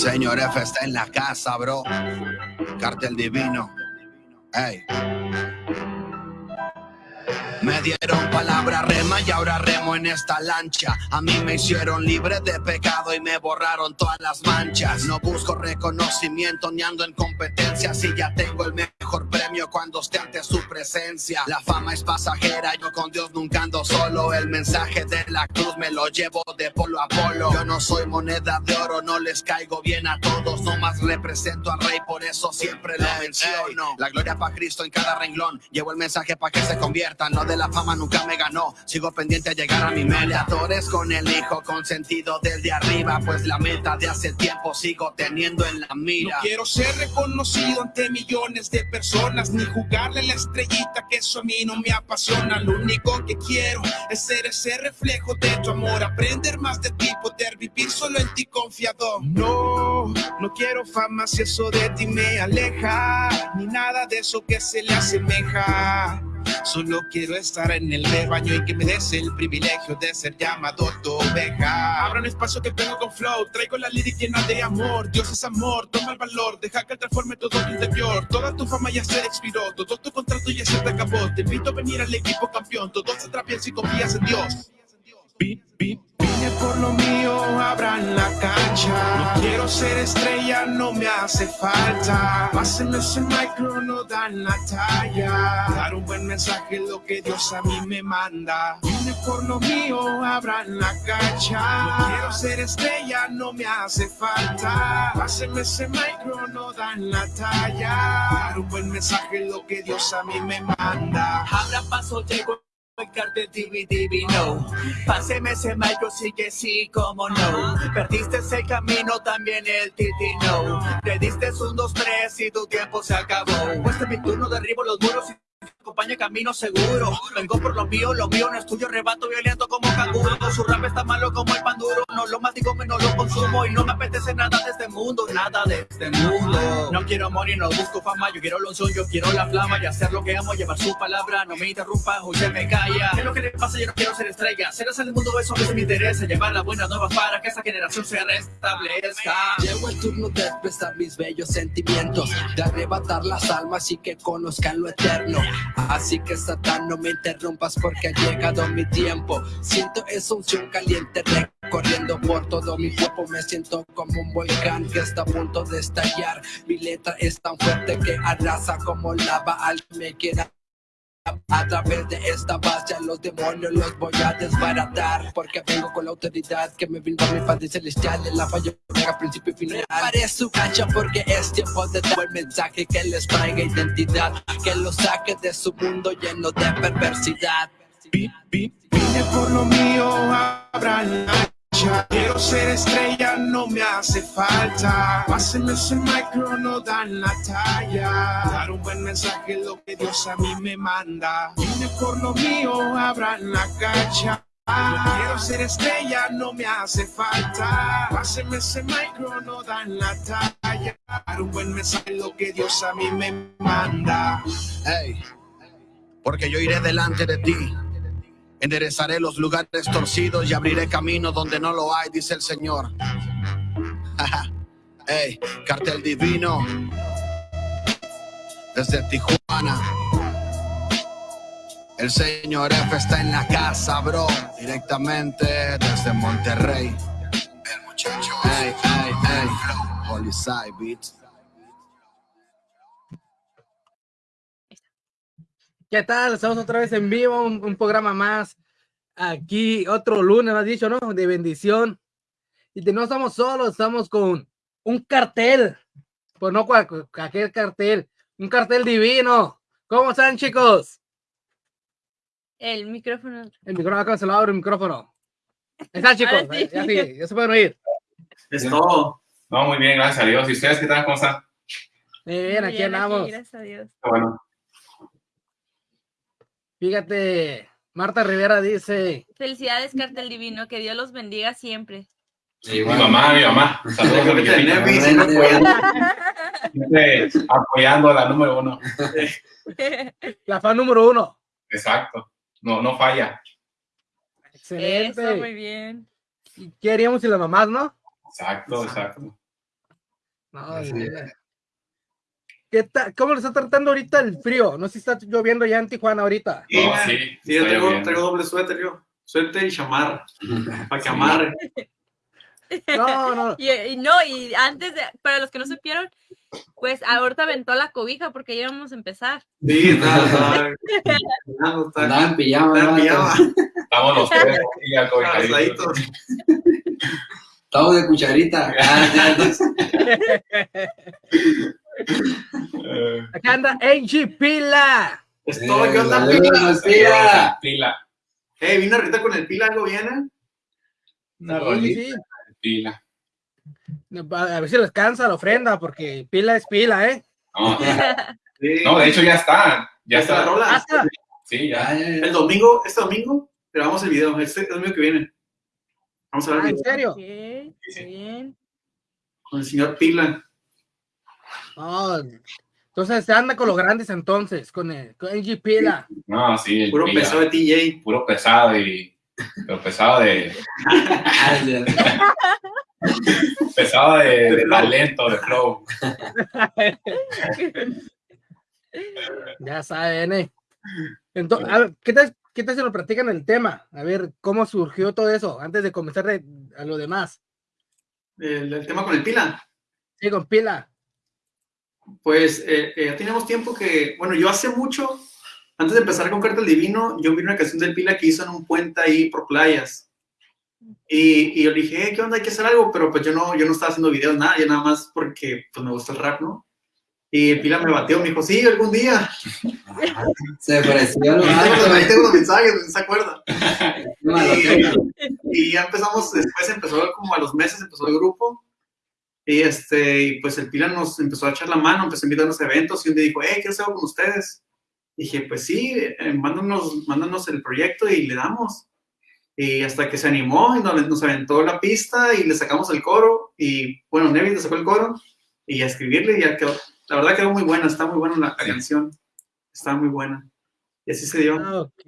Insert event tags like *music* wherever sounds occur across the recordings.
señor F está en la casa, bro. Cartel divino. Ey. Me dieron palabra rema y ahora remo en esta lancha. A mí me hicieron libre de pecado y me borraron todas las manchas. No busco reconocimiento ni ando en competencia. Si ya tengo el mejor premio cuando esté ante su presencia. La fama es pasajera, yo con Dios nunca ando solo. El mensaje de la cruz me lo llevo de polo a polo. Yo no soy moneda de oro, no les caigo bien a todos. No más represento al rey, por eso siempre lo menciono. La gloria para Cristo en cada renglón. Llevo el mensaje para que se conviertan. No de la fama nunca me ganó. Sigo pendiente a llegar a mi meta. Con el hijo consentido del de arriba, pues la meta de hace tiempo sigo teniendo en la mira. No quiero ser reconocido ante millones de personas, ni jugarle la estrellita, que eso a mí no me apasiona. Lo único que quiero es ser ese reflejo de tu amor, aprender más de ti, poder vivir solo en ti confiado. No, no quiero fama si eso de ti me aleja, ni nada de eso que se le asemeja. Solo quiero estar en el rebaño y que me des el privilegio de ser llamado tu oveja. Abra un espacio que tengo con flow, traigo la lírica llena de amor. Dios es amor, toma el valor, deja que transforme todo tu interior. Toda tu fama ya se expiró, todo tu contrato ya se te acabó. Te invito a venir al equipo campeón, todo se bien si confías en Dios. Vine por lo mío, abran la cancha. No quiero ser estrella, no me hace falta. Pásenme ese micro, no dan la talla. Dar un buen mensaje lo que Dios a mí me manda. Vine por lo mío, abran la cancha. No quiero ser estrella, no me hace falta. Pásenme ese micro, no dan la talla. Dar un buen mensaje lo que Dios a mí me manda. Abra paso, llego cartel TV divino. Páseme ese micro, sí que sí, como no. Perdiste ese camino, también el titino. Te diste un, dos, tres y tu tiempo se acabó. Este es mi turno, derribo los muros y acompaña camino seguro. Vengo por lo mío, lo mío no es tuyo, rebato violento como canguro. Su rap está malo como el pan duro, no lo mastico, menos lo consumo. Y no me apetece nada de este mundo, nada de este mundo. No quiero morir, no busco fama, yo quiero lo yo quiero la flama y hacer lo que amo, llevar su palabra. No me interrumpa, o se me calla. ¿Qué es lo que le pasa? Yo no quiero ser estrella. Ser en el mundo, eso que me interesa. Llevar las buenas nuevas para que esa generación se restablezca. Llegó el turno de expresar mis bellos sentimientos, de arrebatar las almas y que conozcan lo eterno. Así que Satán no me interrumpas porque ha llegado mi tiempo. Siento esa unción caliente recorriendo por todo mi cuerpo. Me siento como un volcán que está a punto de estallar. Mi letra es tan fuerte que arrasa como lava al que me quiera a través de esta base a los demonios los voy a desbaratar. Porque vengo con la autoridad que me brinda mi Padre Celestial. En la falla principio y final. Preparé su cancha porque es tiempo de dar el mensaje Que les traiga identidad. Que los saque de su mundo lleno de perversidad. Vine por lo mío, abran Quiero ser estrella, no me hace falta. Pásenme ese micro, no dan la talla. Dar un buen mensaje lo que Dios a mí me manda. Vine por lo mío, abran la cacha. Quiero ser estrella, no me hace falta. Pásenme ese micro, no dan la talla. Dar un buen mensaje lo que Dios a mí me manda. Hey, porque yo iré delante de ti Enderezaré los lugares torcidos y abriré camino donde no lo hay, dice el Señor. *laughs* hey, cartel divino. Desde Tijuana. El señor F está en la casa, bro. Directamente desde Monterrey. El muchacho. Hey, hey, hey. Holy Side Beats. ¿Qué tal? Estamos otra vez en vivo, un, programa más. Aquí, otro lunes, has dicho, ¿no? De bendición. Y no estamos solos, estamos con un cartel. Pues no cualquier cartel, un cartel divino. ¿Cómo están, chicos? El micrófono. El micrófono, acá se lo abro el micrófono. ¿Están, chicos? Ya, sí, ya se pueden oír. Es todo. No, muy bien, gracias a Dios. ¿Y ustedes qué tal? ¿Cómo están? Muy bien, aquí andamos. gracias a Dios. Bueno. Fíjate, Marta Rivera dice. Felicidades, cartel divino, que Dios los bendiga siempre. Sí, mi mamá, mi mamá. Saludos a mi apoyando a la número uno. *laughs* La fan número uno. Exacto. No, no falla. Excelente. Eso, muy bien. ¿Qué haríamos si las mamás, no? Exacto, exacto. No, veras. ¿Qué tal? ¿Cómo le está tratando ahorita el frío? No sé si está lloviendo ya en Tijuana ahorita. Sí, No, ya. sí, Sí, yo lloviendo. traigo doble suéter yo. Suéter y chamarra. Para que Sí. amarre. No, no. *laughs* Y, y no, y antes de, para los que no supieron, pues ahorita aventó la cobija porque ya íbamos a empezar. Sí, está, está, está, está, Andaba en pijama, está en ¿no? pijama, Estamos los tres cobijaditos. abrazaditos. Estamos de cucharita. *laughs* *laughs* Ah, Eh, Acá anda Angie Pila. Es todo, ¿qué onda, Saludos, pila? pila. Eh, vino ahorita con el pila, algo viene. Sí, sí. pila. A ver si les cansa la ofrenda, porque pila es pila, ¿eh? No, *laughs* Sí. no, de hecho ya está. Ya está la está. rola. Hasta. Sí, ya. Ya. El domingo, este domingo, grabamos el video. Este domingo que viene. Vamos a ver Ah, el ¿En serio? Bien. con el señor Pila. No, entonces se anda con los grandes entonces, con, el, con Angie Pila. No, sí, el Puro pila. pesado de TJ. Puro pesado y. Pero pesado de. *laughs* Pesado de, De talento, de flow. Ya saben, ¿eh? Entonces, a ver, ¿qué tal, ¿qué tal si nos platican el tema? A ver, ¿cómo surgió todo eso? Antes de comenzar de- a lo demás. El, el tema con el Pila. Sí, con Pila. Pues eh, eh, ya teníamos tiempo que, bueno, yo hace mucho, antes de empezar con Cartel Divino, yo vi una canción del Pila que hizo en un puente ahí por playas. Y, y yo le dije, "Eh, ¿qué onda? Hay que hacer algo, pero pues yo no, yo no estaba haciendo videos, nada, yo nada más porque pues me gusta el rap, ¿no? Y el Pila me bateó, me dijo, sí, algún día. *laughs* Se ofreció el Y ahí tengo los mensajes, se acuerda. *laughs* lo tengo. Y ya empezamos, después empezó como a los meses, empezó el grupo. Y, este, y pues el Pila nos empezó a echar la mano, empezó a invitarnos a eventos y un día dijo, hey, quiero hacer algo con ustedes. Dije, pues sí, eh, mándanos, mándanos el proyecto y le damos. Y hasta que se animó y nos, nos aventó la pista y le sacamos el coro. Y bueno, Nevi le sacó el coro y a escribirle y ya quedó. La verdad quedó muy buena, está muy buena la, la canción. Está muy buena. Y así se dio. Ah, ok.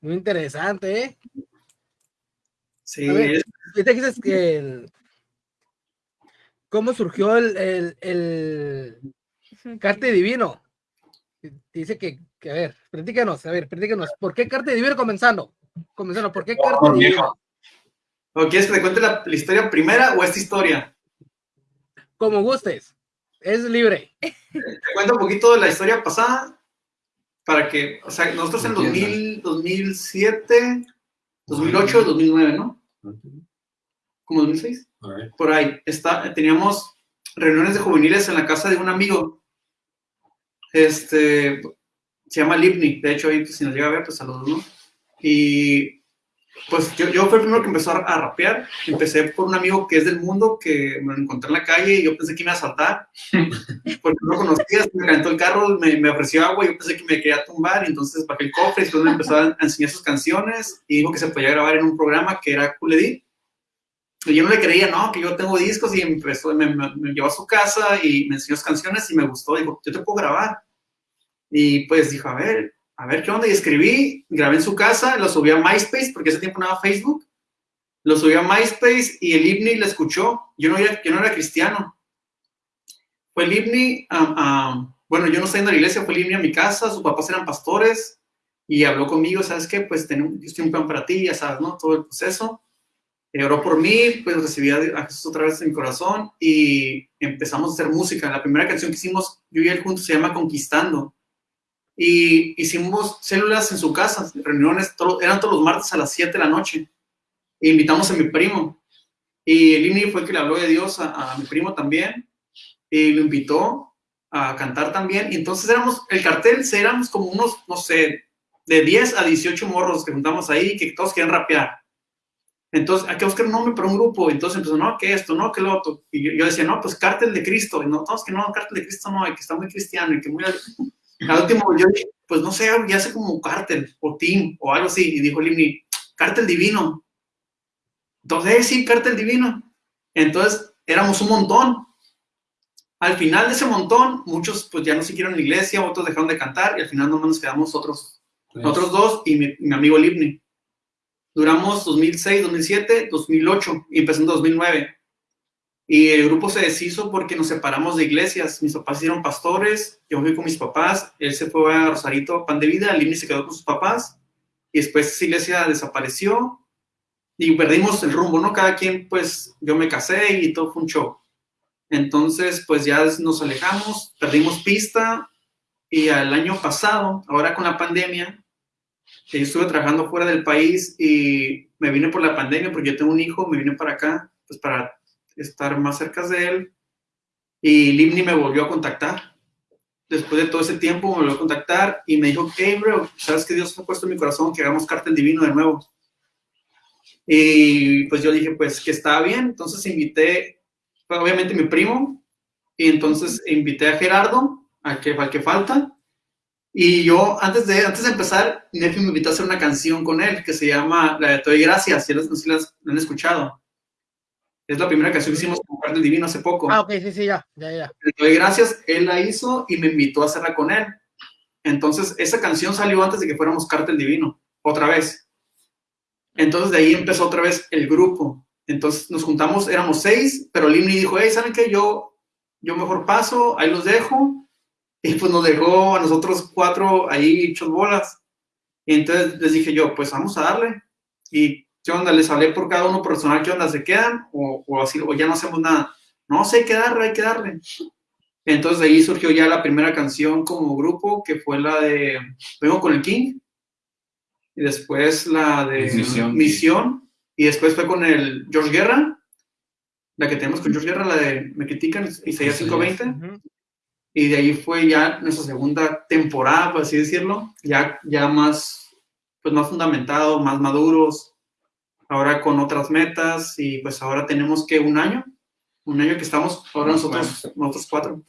Muy interesante, ¿eh? Sí, A ver. es- dices que el- ¿Cómo surgió el, el, el Carte Divino? Dice que, que, a ver, platícanos, a ver, platícanos. ¿Por qué Carte Divino comenzando? Comenzando, ¿por qué Carte Oh, Divino? viejo. ¿O quieres que te cuente la, la historia primera o esta historia? Como gustes. Es libre. Te cuento un poquito de la historia pasada para que, o sea, nosotros en 2000, 2007, 2008, 2009, ¿no? Como 2006, por ahí. Está, teníamos reuniones de juveniles en la casa de un amigo. Este, se llama Livni, de hecho, ahí pues, si nos llega a ver, pues saludos, ¿no? Y pues yo, yo fui el primero que empezó a, a rapear. Empecé por un amigo que es del mundo, que me lo encontré en la calle y yo pensé que me iba a saltar *laughs* porque no lo conocía, me calentó el carro, me, me ofreció agua, yo pensé que me quería tumbar, y entonces bajé el cofre, y después me empezó a enseñar sus canciones, y dijo que se podía grabar en un programa que era Cool Edit. Yo no le creía, no, que yo tengo discos, y me, me- me llevó a su casa y me enseñó sus canciones, y me gustó, dijo, yo te puedo grabar. Y pues dijo, a ver, a ver qué onda, y escribí, grabé en su casa, lo subí a MySpace, porque ese tiempo no era Facebook, lo subí a MySpace, y el Ibni le escuchó, yo no era, yo no era cristiano, fue el Ibni, am, am, bueno, yo no estoy en la iglesia, fue el Ibni a mi casa, sus papás eran pastores y habló conmigo, ¿sabes qué? Pues tengo, yo estoy un plan para ti, ya sabes, ¿no? Todo el proceso. Eh, oró por mí, pues recibí a Jesús otra vez en mi corazón y empezamos a hacer música. La primera canción que hicimos, yo y él juntos, se llama Conquistando. Y hicimos células en su casa, reuniones, todo- eran todos los martes a las 7 de la noche. E invitamos a mi primo. Y el Ibni fue el que le habló de Dios a, a mi primo también y lo invitó a cantar también. Y entonces éramos, el cartel, éramos como unos, no sé, de 10 a 18 morros que juntamos ahí, que todos querían rapear. Entonces, hay que buscar un nombre para un grupo. Entonces empezó, no, que esto, no, que lo otro. Y yo, yo decía, no, pues cártel de Cristo. Y no, todos que no, cártel de Cristo no, y que está muy cristiano y que muy... *laughs* Al último, yo dije, pues no sé, ya sé como cártel o team o algo así. Y dijo Limni, cártel divino. Entonces, eh, sí, cártel divino. Entonces, éramos un montón. Al final de ese montón, muchos pues ya no siguieron la iglesia, otros dejaron de cantar y al final nomás nos quedamos otros, otros dos y mi, mi amigo Livni. Duramos 2006, 2007, 2008 y empezó en 2009. Y el grupo se deshizo porque nos separamos de iglesias. Mis papás hicieron pastores, yo fui con mis papás, él se fue a Rosarito, pan de vida, Lini se quedó con sus papás y después esa iglesia desapareció y perdimos el rumbo, ¿no? Cada quien, pues, yo me casé y todo fue un show. Entonces, pues ya nos alejamos, perdimos pista y al año pasado, ahora con la pandemia, eh, estuve trabajando fuera del país y me vine por la pandemia porque yo tengo un hijo, me vine para acá, pues para estar más cerca de él. Y Limni me volvió a contactar. Después de todo ese tiempo me volvió a contactar y me dijo, hey, bro, ¿sabes que Dios ha puesto en mi corazón que hagamos cartel divino de nuevo? Y pues yo dije, pues que estaba bien. Entonces invité, pues, obviamente mi primo, y entonces invité a Gerardo, a que, al que falta. Y yo, antes de, antes de empezar, Nefi me invitó a hacer una canción con él que se llama La de Te doy gracias, si no sé si la han escuchado. Es la primera canción que hicimos con Cartel Divino hace poco. Ah, ok, sí, sí, ya, ya, ya. Le doy gracias, él la hizo y me invitó a hacerla con él. Entonces, esa canción salió antes de que fuéramos Cartel Divino, otra vez. Entonces, de ahí empezó otra vez el grupo. Entonces, nos juntamos, éramos seis, pero Limni dijo, hey, ¿saben qué? Yo, yo mejor paso, ahí los dejo. Y pues nos dejó a nosotros cuatro ahí hechos bolas. Y entonces les dije yo, pues vamos a darle. Y ¿qué onda? Les hablé por cada uno personal, ¿qué onda? ¿Se quedan? O, o así, o ya no hacemos nada. No, sé, hay que darle, hay que darle. Entonces de ahí surgió ya la primera canción como grupo, que fue la de Vengo con el King. Y después la de Misión. Misión. Y después fue con el George Guerra. La que tenemos con George Guerra, la de Me critican, Isaías 520. Ujú. Y de ahí fue ya nuestra segunda temporada, por así decirlo, ya, ya más, pues más fundamentado, más maduros, ahora con otras metas y pues ahora tenemos que un año, un año que estamos ahora nosotros, nosotros cuatro.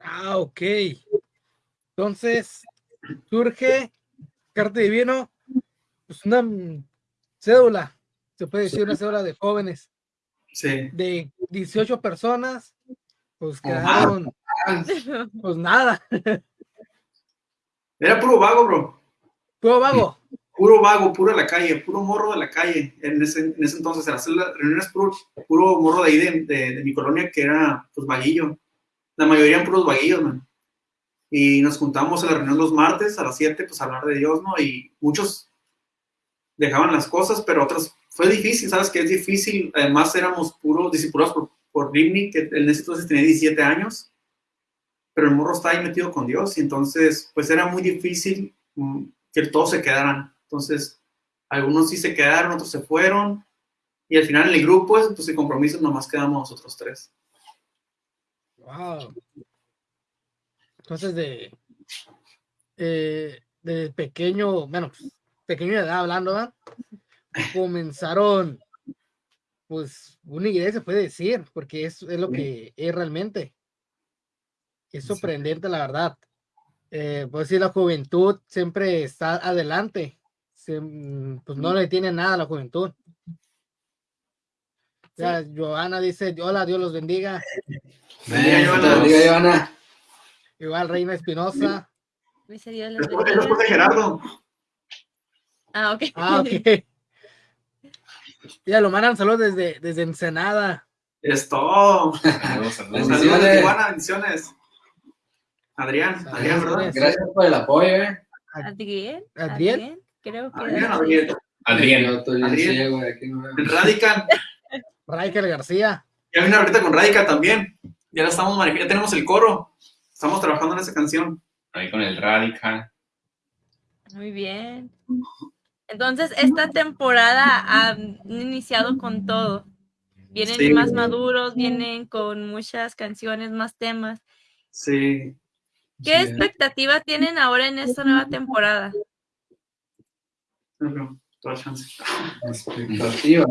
Ah, ok. Entonces, surge Carta Divino, pues una cédula, se puede decir una cédula de jóvenes, Sí. de 18 personas, pues quedaron, pues nada, Era puro vago, bro. puro vago. Puro vago, puro de la calle, puro morro de la calle. En ese, en ese entonces, en las reuniones, puro, puro morro de ahí, de, de- de mi colonia, que era, pues, vaguillo. La mayoría eran puros vaguillos, man. Y nos juntamos en la reunión los martes a las 7, pues, a hablar de Dios, ¿no? Y muchos dejaban las cosas, pero otros, fue difícil, ¿sabes? Que es difícil. Además, éramos puros discipulados por, por Rimney, que en ese entonces tenía 17 años. Pero el morro está ahí metido con Dios, y entonces, pues, era muy difícil mm, que todos se quedaran. Entonces, algunos sí se quedaron, otros se fueron. Y al final en el grupo, pues el compromiso nomás quedamos nosotros tres. Wow. Entonces, de, eh, de pequeño, bueno, pues, pequeño de edad hablando, ¿verdad? *laughs* comenzaron, pues, una iglesia, se puede decir, porque es, es lo que es realmente. Es sorprendente, la verdad. Eh, decir, la juventud siempre está adelante. Se- mm, pues no le tiene nada a la juventud. Ya, Joana dice, hola, Dios los bendiga. Joana. te bendiga, Joana. Igual Reina Espinosa. Bendiga. Gerardo. Ah, ok. Ah, ok. *laughs* *laughs* Ya lo mandan saludos desde, desde Ensenada. Es todo. Saludos, saludos. Saludos de Tijuana, bendiciones. Adrián, Adrián, ¿verdad? Gracias por el apoyo, eh. Adriel. Adriel. Creo que. Adrián, Adrián. Adrián. Adrián. ciego, aquí no veo. En Radical. Raikel García. Ya vino ahorita con Radical también. Ya la estamos manejando, ya tenemos el coro. Estamos trabajando en esa canción. Ahí con el Radical. Muy bien. Entonces, esta temporada han iniciado con todo. Vienen Sí. más maduros, vienen con muchas canciones, más temas. Sí. ¿Qué Sí. expectativa tienen ahora en esta nueva temporada? Expectativa.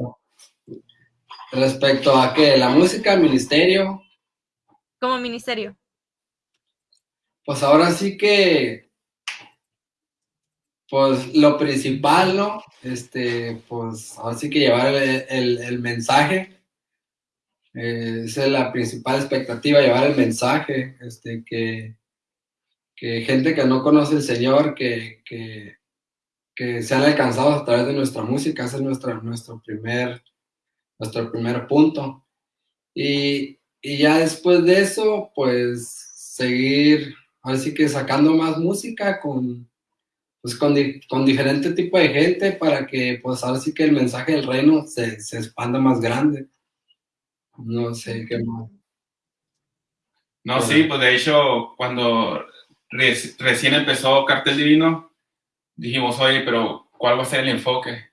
Respecto a qué, la música, el ministerio, Como ministerio. pues ahora sí que, pues lo principal, ¿no? Este, pues ahora sí que llevar el, el- el mensaje. Eh, esa es la principal expectativa, llevar el mensaje, este, que, que gente que no conoce al Señor, que, que, que sean alcanzados a través de nuestra música, ese es nuestra, nuestro, primer, nuestro primer punto. Y, y ya después de eso, pues seguir, así que sacando más música con, pues con, con diferente tipo de gente para que pues ahora sí que el mensaje del reino se, se expanda más grande. No sé qué más. No, sí, pues de hecho, cuando recién empezó Cartel Divino, dijimos, oye, pero ¿cuál va a ser el enfoque?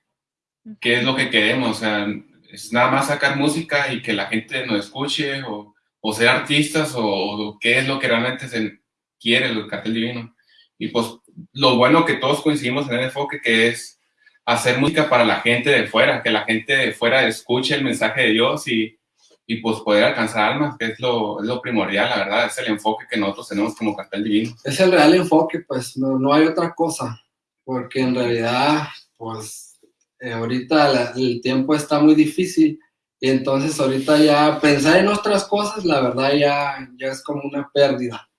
¿Qué es lo que queremos? O sea, ¿es nada más sacar música y que la gente nos escuche? ¿O, o ser artistas? O, qué es lo que realmente se quiere el Cartel Divino? Y pues lo bueno que todos coincidimos en el enfoque que es hacer música para la gente de fuera, que la gente de fuera escuche el mensaje de Dios y, y pues poder alcanzar almas, que es lo, es lo, primordial, la verdad, es el enfoque que nosotros tenemos como cartel divino. Es el real enfoque, pues no, no hay otra cosa, porque en realidad, pues eh, ahorita el tiempo está muy difícil y entonces ahorita ya pensar en otras cosas, la verdad ya, ya es como una pérdida.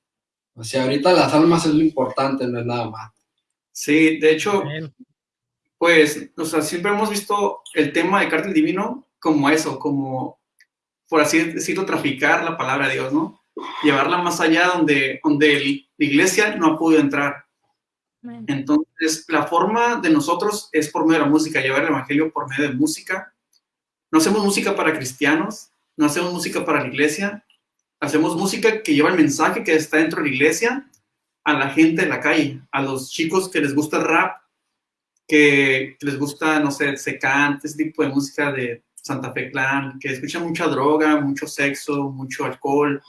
O sea, ahorita las almas es lo importante, no es nada más. Sí, de hecho, pues, o sea, siempre hemos visto el tema de cartel divino como eso, como por así decirlo, traficar la palabra de Dios, ¿no? Llevarla más allá donde, donde la iglesia no ha podido entrar. Entonces, la forma de nosotros es por medio de la música, llevar el evangelio por medio de música. No hacemos música para cristianos, no hacemos música para la iglesia, hacemos música que lleva el mensaje que está dentro de la iglesia a la gente en la calle, a los chicos que les gusta el rap, que, les gusta, no sé, secante, ese tipo de música de, Santa Fe Clan, que escuchan mucha droga, mucho sexo, mucho alcohol.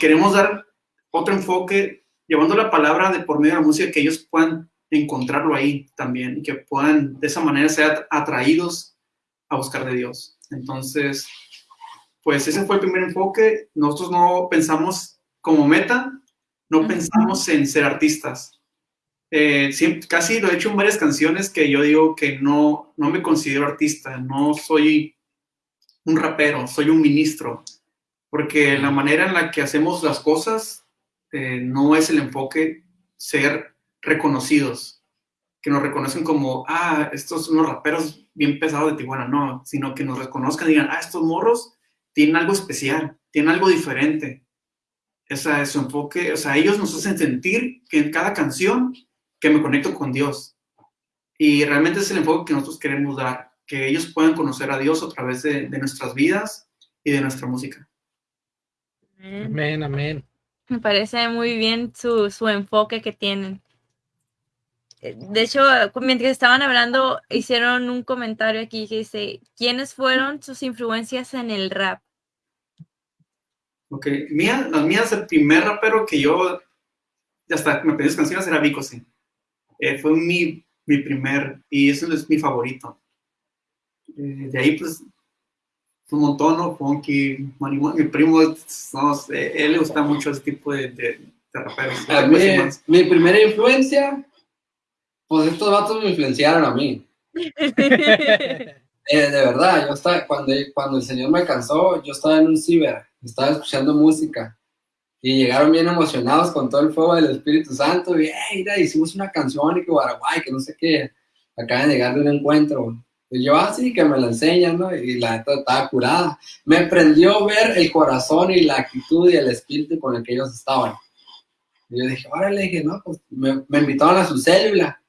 Queremos dar otro enfoque, llevando la palabra de por medio de la música, que ellos puedan encontrarlo ahí también y que puedan de esa manera ser atraídos a buscar de Dios. Entonces, pues ese fue el primer enfoque. Nosotros no pensamos como meta, no pensamos en ser artistas. Eh, casi lo he hecho en varias canciones que yo digo que no, no me considero artista, no soy un rapero, soy un ministro, porque la manera en la que hacemos las cosas eh, no es el enfoque ser reconocidos, que nos reconocen como, ah, estos son los raperos bien pesados de Tijuana, no, sino que nos reconozcan y digan, ah, estos morros tienen algo especial, tienen algo diferente. Ese es su enfoque, o sea, ellos nos hacen sentir que en cada canción que me conecto con Dios. Y realmente es el enfoque que nosotros queremos dar, que ellos puedan conocer a Dios a través de, nuestras vidas y de nuestra música. Amén, amén. Me parece muy bien su, su enfoque que tienen. Eh, de hecho, mientras estaban hablando, hicieron un comentario aquí que dice, ¿quiénes fueron sus influencias en el rap? Ok, mía, las mías, el primer rapero que yo, hasta me pedí canciones era Vico, sí. Eh, fue mi, mi, primer, y eso es mi favorito. Eh, de ahí, pues, un montón, ¿no? Funky, mi primo, no sé, él le gusta mucho ese tipo de, de, raperos. A mí, mi primera influencia, pues estos vatos me influenciaron a mí. *laughs* Eh, de verdad, yo estaba, cuando, cuando el Señor me cansó, yo estaba en un ciber, estaba escuchando música y llegaron bien emocionados con todo el fuego del Espíritu Santo. Y, hey, mira, hicimos una canción y que Paraguay, que no sé qué. Acaban de llegar de un encuentro. Y yo así, ah, que me la enseñan, ¿no? Y la neta estaba curada. Me prendió ver el corazón y la actitud y el espíritu con el que ellos estaban. Y yo dije, órale, dije, no, pues me, me invitaron a su célula.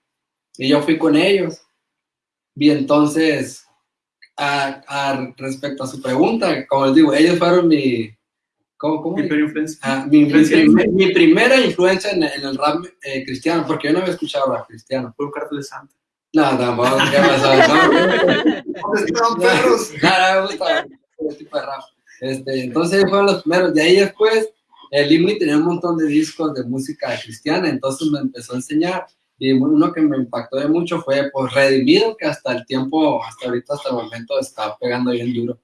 Y yo fui con ellos. Y entonces, a, a, respecto a su pregunta, como les digo, ellos fueron mi, ¿Cómo, Mi, influencia. Ah, mi, mi, primera influencia en, el rap eh, cristiano, porque yo no había escuchado rap cristiano. Fue un cartel de Santa. No, tampoco, ¿qué pasó? No, perros. No, me gusta ese tipo de rap. Este, entonces fueron los primeros. De ahí después, el Imni tenía un montón de discos de música cristiana, entonces me empezó a enseñar. Y uno que me impactó de mucho fue pues, Redimido, que hasta el tiempo, hasta ahorita, hasta el momento, está pegando bien duro.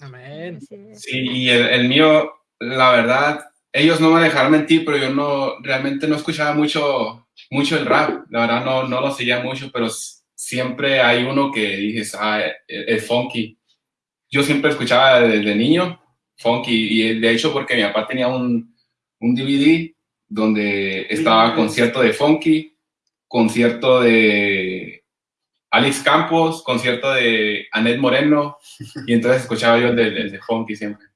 Amén. Sí, y el, mío, la verdad, ellos no me dejaron mentir, pero yo no, realmente no escuchaba mucho, mucho el rap. La verdad, no, no lo seguía mucho, pero siempre hay uno que dices, ah, es funky. Yo siempre escuchaba desde niño funky, y de hecho porque mi papá tenía un, un DVD donde estaba concierto de funky, concierto de Alex Campos, concierto de Anet Moreno, *laughs* y entonces escuchaba yo el de, el de Funky siempre.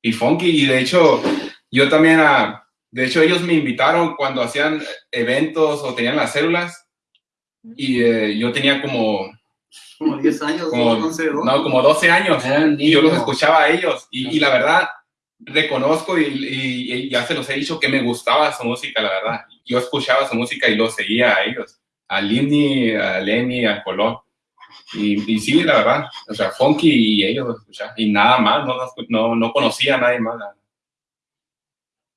Y Funky, y de hecho, yo también, a, de hecho, ellos me invitaron cuando hacían eventos o tenían las células, y eh, yo tenía como Como 10 años, como, 11, 12. no, como 12 años un y yo los escuchaba a ellos y, y la verdad reconozco y, y- y ya se los he dicho que me gustaba su música, la verdad. Yo escuchaba su música y los seguía a ellos, a Lindy, a Lenny, a Colón. Y, y sí, la verdad, o sea, Funky y ellos los escuchaba. Y nada más, no, no, no conocía a nadie más.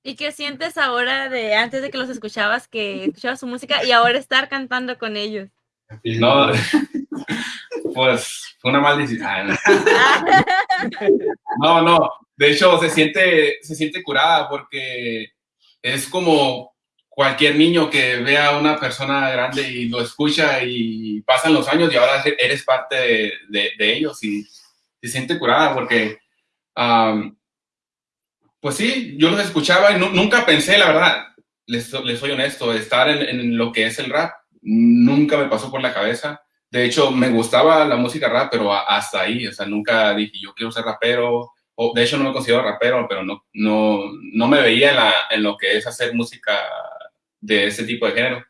¿Y qué sientes ahora de antes de que los escuchabas, que escuchabas su música y ahora estar cantando con ellos? No, *laughs* pues fue una maldición. *laughs* No, no. De hecho, se siente, se siente curada porque es como cualquier niño que vea a una persona grande y lo escucha y pasan los años y ahora eres parte de, ellos y se siente curada porque, pues sí, yo los escuchaba y nu- nunca pensé, la verdad, les, les soy honesto, estar en, en lo que es el rap. Nunca me pasó por la cabeza. De hecho, me gustaba la música rap, pero hasta ahí, o sea, nunca dije, yo quiero ser rapero, o de hecho no me considero rapero, pero no, no, no me veía en, la- en lo que es hacer música de ese tipo de género.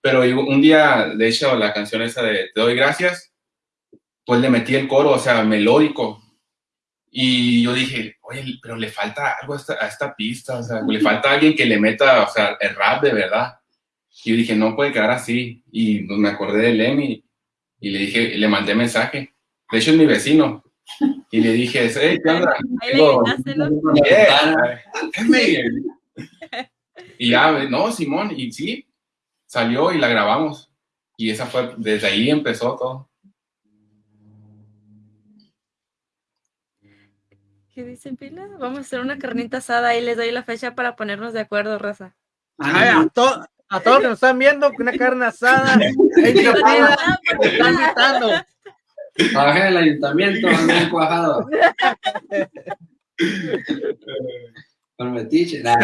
Pero yo- un día, de hecho, la canción esa de Te doy gracias, pues le metí el coro, o sea, melódico. Y yo dije, oye, pero le falta algo a esta, a esta pista, o sea, le *laughs* falta alguien que le meta, o sea, el rap de verdad. Y yo dije, no puede quedar así. Y pues, me acordé de Lemmy y le dije, le mandé mensaje. De hecho, es mi vecino. Y le dije, hey, ¿qué. Y ya, no, Simón, y sí, salió y la grabamos. Y esa fue, desde ahí empezó todo. ¿Qué dicen, Pila? Vamos a hacer una carnita asada y les doy la fecha para ponernos de acuerdo, raza. Ay, a, to- a todos los que nos están viendo, una carne asada. *laughs* Te están invitando. Trabajé en el ayuntamiento, bien cuajado. Con metiche. Nah,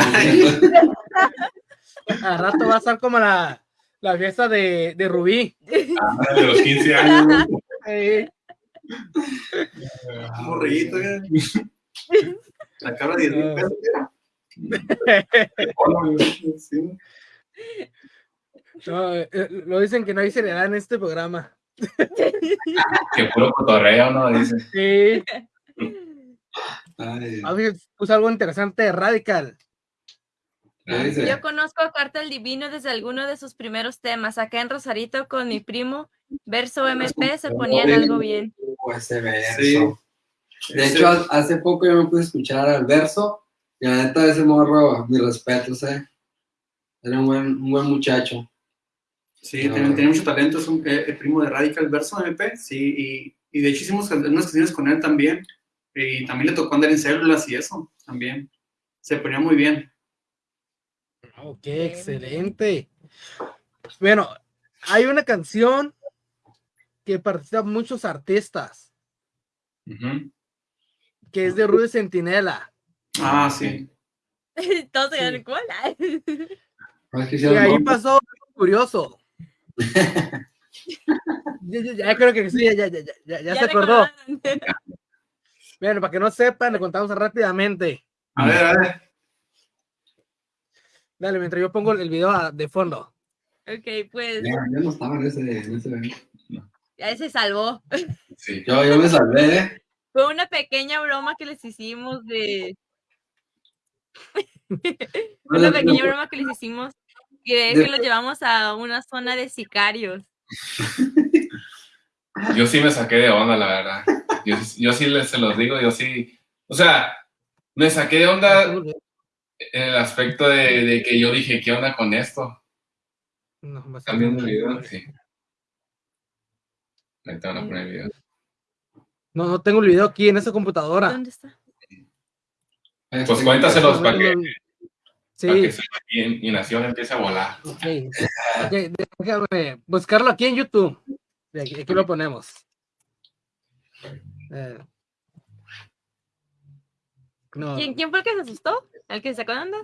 Al rato va a ser como la, la fiesta de, de Rubí. Ah, De los 15 años. Eh, Un morrillito, ¿eh? La cabra de 10 mil pesos. Sí. no, lo dicen que no hay seriedad en este programa. Que puro cotorreo, ¿no? Dice. Sí, Ay, a ver, puse algo interesante de Radical. Yo conozco a Cartel Divino desde alguno de sus primeros temas. Acá en Rosarito con mi primo, Verso MP, se ponían algo bien. Oh, ese verso. Sí. De hecho, ha- hace poco yo me pude escuchar al verso y la neta ese morro, mi respeto, ¿eh? Era un buen, un buen muchacho. Sí, No. tiene, tiene mucho talento, es un eh, el primo de Radical Verso MP, sí, y, y de hecho hicimos unas canciones con él también, y también le tocó andar en células y eso, también. Se ponía muy bien. Ok, excelente. Bueno, hay una canción que participan muchos artistas, que es de Rudy Centinela. Ah, sí. *laughs* Todos se Sí. ¿cuál? Que Y ahí pasó algo curioso. Ya, ya- ya creo que sí, ya, ya, ya, ya, ya se acordó. Bueno, para que no sepan, le contamos rápidamente. A ver, a ver. Dale, mientras yo pongo el video a- de fondo. ok, pues Ya, no estaba en ese, en ese evento. ya se salvó. Sí. Yo, yo me salvé, ¿eh? Fue una pequeña broma que les hicimos de. *laughs* una pequeña broma que les hicimos y de De- que los llevamos a una zona de sicarios. Yo sí me saqué de onda, la verdad. Yo, yo sí les, se los digo, yo sí. O sea, me saqué de onda en el aspecto de, de que yo dije, ¿qué onda con esto? No, me ¿Están viendo el video? Sí. Ahorita van a poner el video. No, no tengo el video aquí en esa computadora. ¿Dónde está? Pues cuéntaselos para que, Sí, para que su imaginación empiece a volar. ok. Ok, déjame buscarlo aquí en YouTube. Y Aquí, aquí lo ponemos. Eh, No, ¿Quién, quién fue el que se asustó? ¿El que se sacó de onda?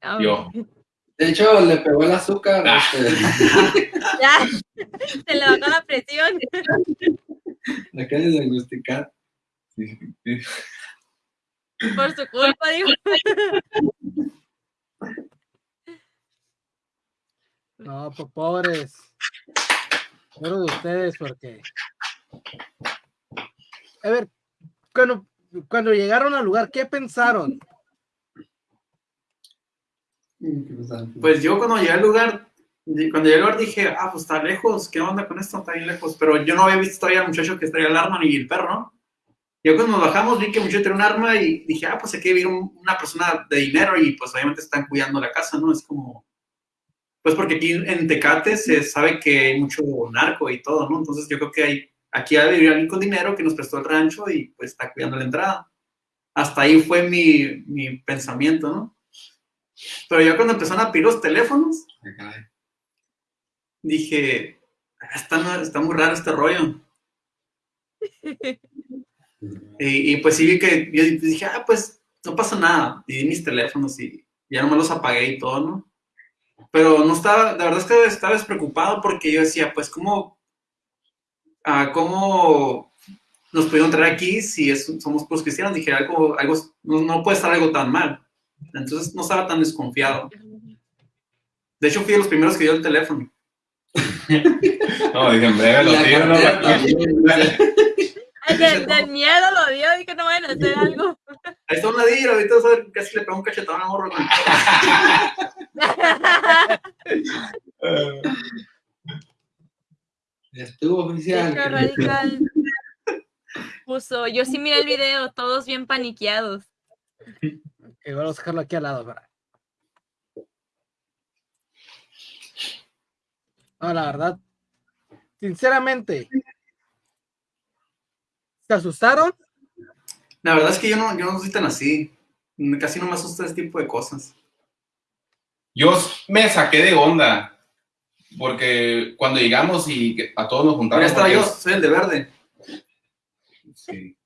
Ah, Yo. *laughs* De hecho, le pegó el azúcar. Ah. este, *laughs* Ya, se le bajó la presión. *laughs* le acaba de diagnosticar. Por su culpa, digo. *laughs* No, pues pobres. Pobres de ustedes, porque. A ver, cuando, cuando llegaron al lugar, ¿qué pensaron? Pues yo cuando llegué al lugar, cuando llegué al lugar dije, ah, pues está lejos, ¿qué onda con esto? Está bien lejos. Pero yo no había visto todavía al muchacho que traía el arma ni el perro, ¿no? Yo cuando nos bajamos vi que el muchacho tenía un arma y dije, ah, pues aquí vive un- una persona de dinero y pues obviamente están cuidando la casa, ¿no? Es como, pues porque aquí en Tecate se sabe que hay mucho narco y todo, ¿no? Entonces yo creo que hay, aquí ha de vivir alguien con dinero que nos prestó el rancho y pues está cuidando la entrada. Hasta ahí fue mi, mi pensamiento, ¿no? Pero ya cuando empezaron a pedir los teléfonos, Ah, dije, "Ah, está, está muy raro este rollo. *laughs* Y, y, pues sí vi que, yo dije, ah, pues no pasa nada. Y di mis teléfonos y ya nomás los apagué y todo, ¿no? Pero no estaba, la verdad es que estaba despreocupado porque yo decía, pues, ¿cómo, ah, cómo nos pudieron traer aquí si es- somos puros cristianos? Dije, algo, algo, no, no puede estar algo tan mal. Entonces no estaba tan desconfiado. De hecho, fui de los primeros que dio el teléfono. *laughs* No, dije, en breve lo La tiro, ¿no? *laughs* *laughs* del, del miedo lo dio, dije no vayan a hacer algo. *laughs* Ahí está un ladillo, ahorita vas a ver casi le pegó un cachetón a morro. *laughs* Estuvo oficial. Radical. Puso, yo sí miré el video, todos bien paniqueados. Que vamos a dejarlo aquí al lado. para- No, la verdad. Sinceramente. ¿Se asustaron? La verdad es que yo no, yo no soy tan así. Casi no me asusta ese tipo de cosas. Yo me saqué de onda. Porque cuando llegamos y que a todos nos juntaron. Ya estaba porque- yo, soy el de verde. Sí.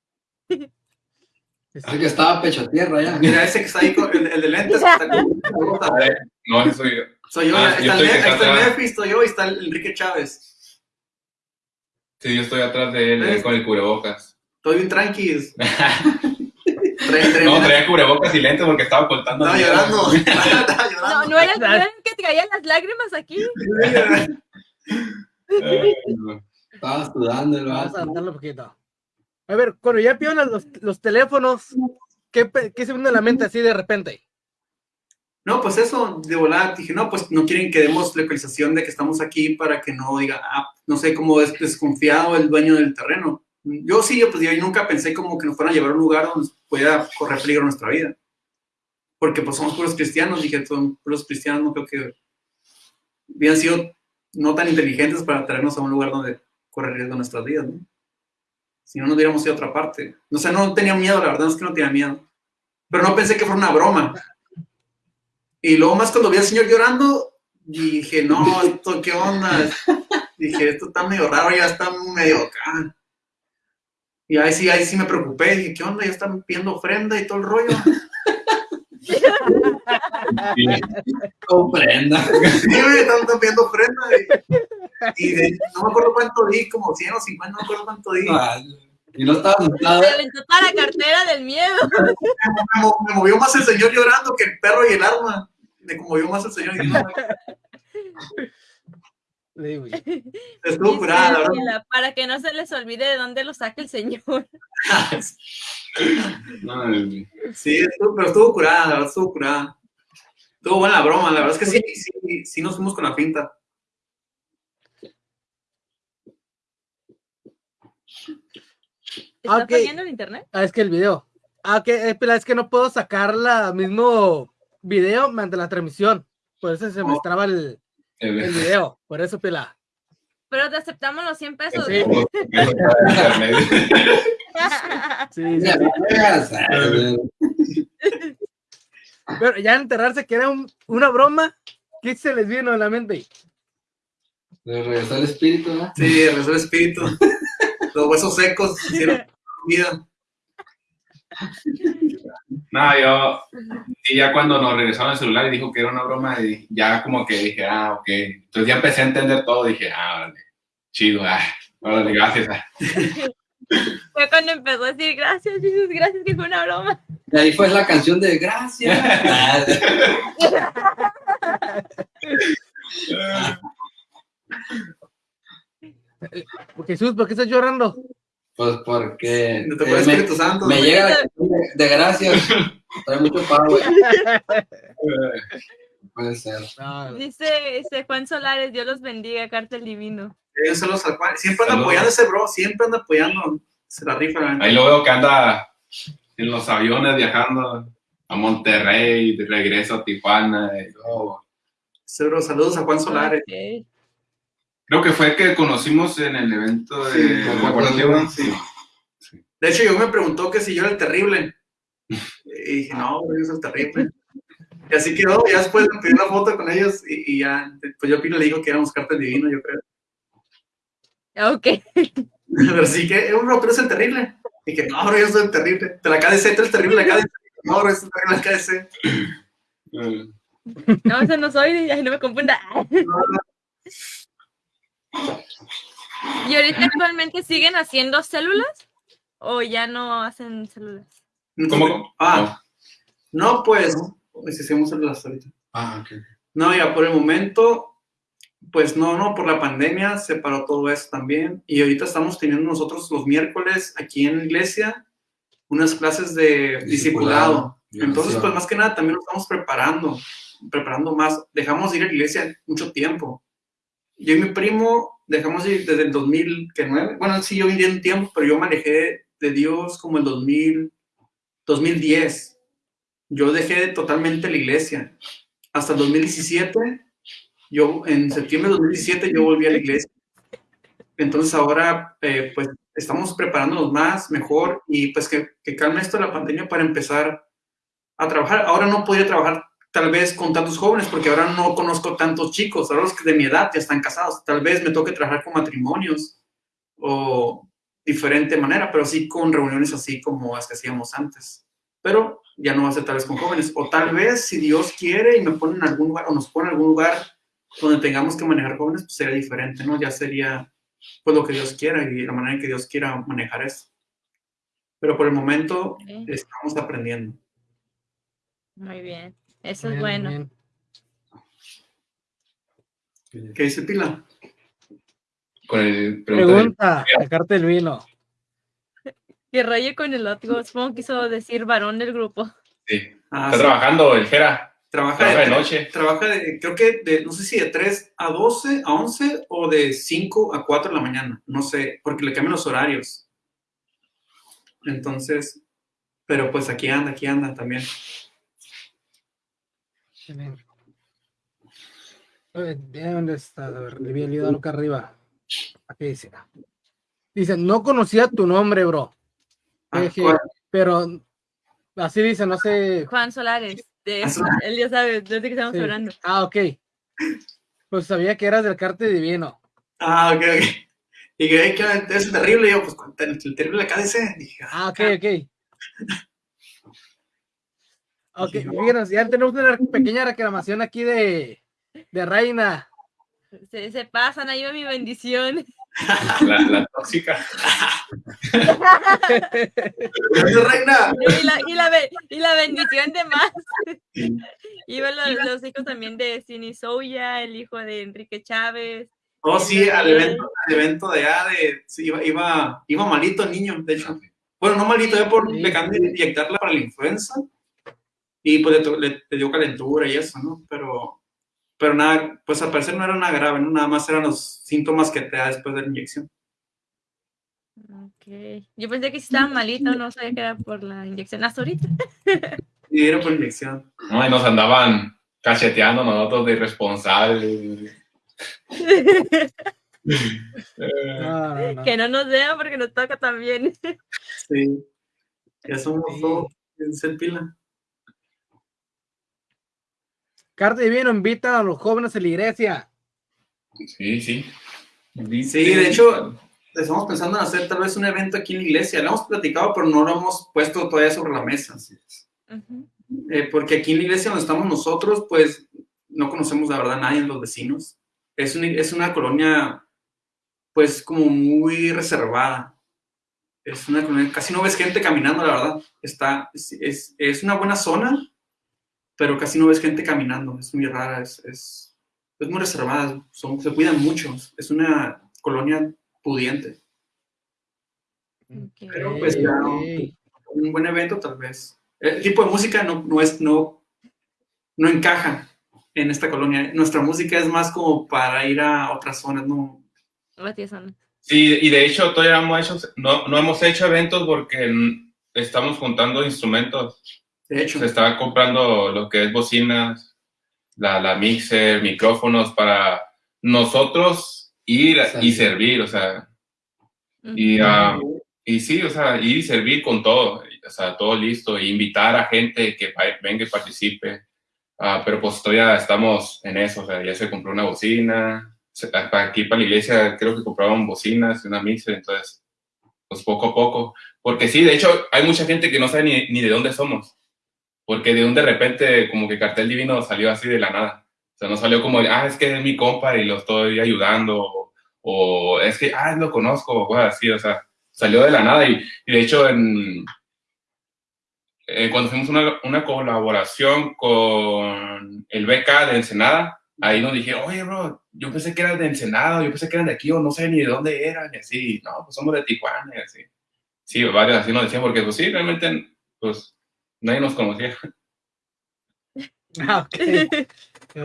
Así que estaba pecho tierra ya. Mira, ese que está ahí, con, el, el de lentes, que está con. *laughs* No, eso soy yo. Soy yo, Ah, ahí yo está, el, está el. Nefi, estoy yo y está el Enrique Chávez. Sí, yo estoy atrás de él eh, con el cubrebocas. Estoy bien tranqui. *laughs* No, traía cubrebocas y lentes porque estaba ocultando. Estaba llorando. *laughs* Estaba No, llorando. no eran, no eran que traían las lágrimas aquí. *laughs* Estaba sudando el Vamos a adelantarlo un poquito. A ver, cuando ya pidieron los, los teléfonos, ¿qué, pe- ¿qué se viene a la mente así de repente? No, pues eso, de volar, dije, no, pues no quieren que demos localización de que estamos aquí para que no diga, ah, no sé, cómo es desconfiado el dueño del terreno. Yo sí, yo, pues yo nunca pensé como que nos fueran a llevar a un lugar donde pudiera correr peligro nuestra vida. Porque pues somos puros cristianos, dije, son puros cristianos, no creo que hubieran sido no tan inteligentes para traernos a un lugar donde correr riesgo nuestras vidas, ¿no? Si no, nos hubiéramos ido a otra parte. O sea, no tenía miedo, la verdad es que no tenía miedo. Pero no pensé que fuera una broma. Y luego más cuando vi al señor llorando, dije, no, esto qué onda. Dije, esto está medio raro, ya está medio acá. Y ahí sí, ahí sí me preocupé, dije, ¿qué onda? Ya están pidiendo ofrenda y todo el rollo. Sí. Comprenda. Sí, están, pidiendo ofrenda. Y, y de- no me acuerdo cuánto di, como 100 o 50, no me acuerdo cuánto di. Y no estaba asustado. Se aventó toda la cartera del miedo. Me, *laughs* mo- me movió más el señor llorando que el perro y el arma. Me conmovió más el señor. Y Le digo, estuvo curada, la verdad. Para que no se les olvide de dónde lo saca el señor. *laughs* No, Sí, estuvo- pero estuvo curada, la verdad, estuvo curada. Estuvo buena la broma, la verdad es que sí, sí, sí nos fuimos con la pinta. ¿Está Ok. fallando el internet? Ah, es que el video. Ah, ok, eh, pila, es que no puedo sacar la mismo video mediante la transmisión. Por eso se me Oh. traba el, el video. Por eso, pila. Pero te aceptamos los 100 pesos. *laughs* Sí. Sí, sí. Pero ya enterarse que era un- una broma, ¿qué se les vino a la mente? Le regresó el espíritu, ¿no? Sí, regresó el espíritu. *laughs* Los huesos secos hicieron vida. No, yo Y ya cuando nos regresaron el celular y dijo que era una broma, y ya como que dije, ah, ok. Entonces ya empecé a entender todo, dije, ah, vale, chido, ah, órale, gracias. ah. Fue cuando empezó a decir gracias, Jesús, gracias, que fue una broma. Y ahí fue la canción de Gracias. *laughs* *laughs* *laughs* Jesús, ¿por qué estás llorando? Pues porque No te eh, me, Espíritu Santo. me llega de, de Gracias. Trae mucho power. *laughs* Puede ser. No, Dice este Juan Solares, Dios los bendiga, Cártel Divino. Eh, saludos al Juan. Siempre anda Saludos. apoyando a ese bro, siempre anda apoyando. Se la rifa. la neta. Ahí lo veo que anda en los aviones viajando a Monterrey, de regreso a Tijuana. y todo. Bro, saludos a Juan Solares. Creo que fue que conocimos en el evento de Sí, ¿te Diego, Diego? sí. De hecho, yo me preguntó que si yo era el terrible. Y dije, no, yo soy el terrible. Y así quedó. Ya después me pedí una foto con ellos y, y ya, pues yo Pino le dijo que éramos cartas divino, yo creo. Ok. *laughs* Pero sí que, eh, bro, tú eres el terrible. Y que, no, bro, yo soy el terrible. De la KDC, tú eres el terrible de la KDC. No, bro, es el terrible de la KDC. Eh, No, ese no soy, no me confunda. ¿Y ahorita actualmente siguen haciendo células? ¿O ya no hacen células? ¿Cómo? Ah, no, pues, pues hicimos las ahorita. Ah, ok. No, ya por el momento, pues no, no, por la pandemia se paró todo eso también. Y ahorita estamos teniendo nosotros los miércoles aquí en la iglesia unas clases de discipulado. Discipulado. Entonces, pues más que nada también nos estamos preparando, preparando más. Dejamos de ir a la iglesia mucho tiempo. Yo y mi primo dejamos de ir desde el 2009. Bueno, sí, yo viví un tiempo, pero yo manejé de Dios como el 2000, 2010. Yo dejé totalmente la iglesia. Hasta el 2017, yo en septiembre de 2017 yo volví a la iglesia. Entonces ahora, eh, pues estamos preparándonos más, mejor y pues que, que calme esto la pandemia para empezar a trabajar. Ahora no podría trabajar tal vez con tantos jóvenes porque ahora no conozco tantos chicos, ahora los que de mi edad ya están casados. Tal vez me toque trabajar con matrimonios o diferente manera, pero sí con reuniones así como las que hacíamos antes. Pero ya no va a ser tal vez con jóvenes. O tal vez, si Dios quiere y me pone en algún lugar o nos pone en algún lugar donde tengamos que manejar jóvenes, pues sería diferente, ¿no? Ya sería pues lo que Dios quiera y la manera en que Dios quiera manejar eso. Pero por el momento Ok. estamos aprendiendo. Muy bien. Eso es bien, bueno. bien. ¿Qué dice Pila? Con el pregunta Pregunta, el cartel vino. Que raye con el otro. Supongo que quiso decir varón del grupo. sí. Ah, Está sí. trabajando el Jera. Trabaja, Trabaja de, de noche. Trabaja de, creo que de, no sé si de 3 a 12, a 11 o de 5 a 4 de la mañana. No sé, porque le cambian los horarios. Entonces, pero pues aquí anda, aquí anda también. A ¿de ¿Dónde está? A ver, le había olvidado acá arriba. Aquí dice. Dice, no conocía tu nombre, bro. Ah, pero así dice, no sé. Juan Solares. De, Ah, él ya sabe de qué estamos Sí. hablando. Ah, ok. Pues sabía que eras del cartel divino. Ah, ok, ok. Y que "Ay, que es terrible. Y yo, pues, el, terrible de KDC. Dije, Ah, ok, ok. Ok, fíjenos, ya tenemos una pequeña reclamación aquí de, de Reina. Se, se pasan, ahí va mi bendición. *laughs* La, la tóxica. "Gracias, reina. Y la, y la, y la bendición de más. *laughs* Iban los, los hijos también de Cini Soya, el hijo de Enrique Chávez. Oh, sí, al evento, al evento de allá, de, sí, iba, iba, iba malito el niño, de hecho. Bueno, no malito, ya por cambié de inyectarla para la influenza. Y pues le, le- le dio calentura y eso, ¿no? Pero, pero nada, pues al parecer no era nada grave, ¿no? Nada más eran los síntomas que te da después de la inyección. Ok. Yo pensé que sí estaba malito, no sabía que era por la inyección. Hasta ahorita. *laughs* Y era por inyección. No, y nos andaban cacheteando nosotros de irresponsables. No, no, no. que no nos vean porque nos toca también. Sí. Ya somos Sí. todos en ser pila. Cartel divino invita a los jóvenes a la iglesia. Sí, sí. Sí, de hecho, estamos pensando en hacer tal vez un evento aquí en la iglesia. Lo hemos platicado, pero no lo hemos puesto todavía sobre la mesa. Ujú. Eh, porque aquí en la iglesia donde estamos nosotros, pues no conocemos la verdad a nadie, los vecinos. Es una, es una colonia, pues como muy reservada. Es una colonia, casi no ves gente caminando, la verdad. Está, es, es, es una buena zona, pero casi no ves gente caminando. Es muy rara, es, es, es muy reservada, son, se cuidan mucho. Es una colonia pudiente. Pero pues ya, un buen evento tal vez. El tipo de música no, no, es, no, no encaja en esta colonia. Nuestra música es más como para ir a otras zonas, ¿no? Sí, y de hecho todavía hemos hecho, no, no hemos hecho eventos porque estamos juntando instrumentos. De hecho. Se está comprando lo que es bocinas, la, la mixer, micrófonos para nosotros ir y servir, o sea, y, uh, y sí, o sea, ir y servir con todo, o sea, todo listo, e invitar a gente que venga y participe. Uh, pero pues todavía estamos en eso, o sea, ya se compró una bocina, aquí para la iglesia creo que compraban bocinas, una mixer, entonces, pues poco a poco. Porque sí, de hecho, hay mucha gente que no sabe ni, ni de dónde somos, porque de un de repente como que Cartel Divino salió así de la nada. O sea, no salió como, ah, es que es mi compa y lo estoy ayudando, o, o es que, ah, lo conozco, o cosas así, o sea, salió de la nada. Y, y de hecho, en, eh, cuando fuimos una, una colaboración con el BK de Ensenada, ahí nos dije, oye, bro, yo pensé que eran de Ensenada, yo pensé que eran de aquí, o no sé ni de dónde eran, y así, no, pues somos de Tijuana, y así. Sí, varios así nos decían, porque pues sí, realmente, pues, nadie nos conocía. Ah, ok.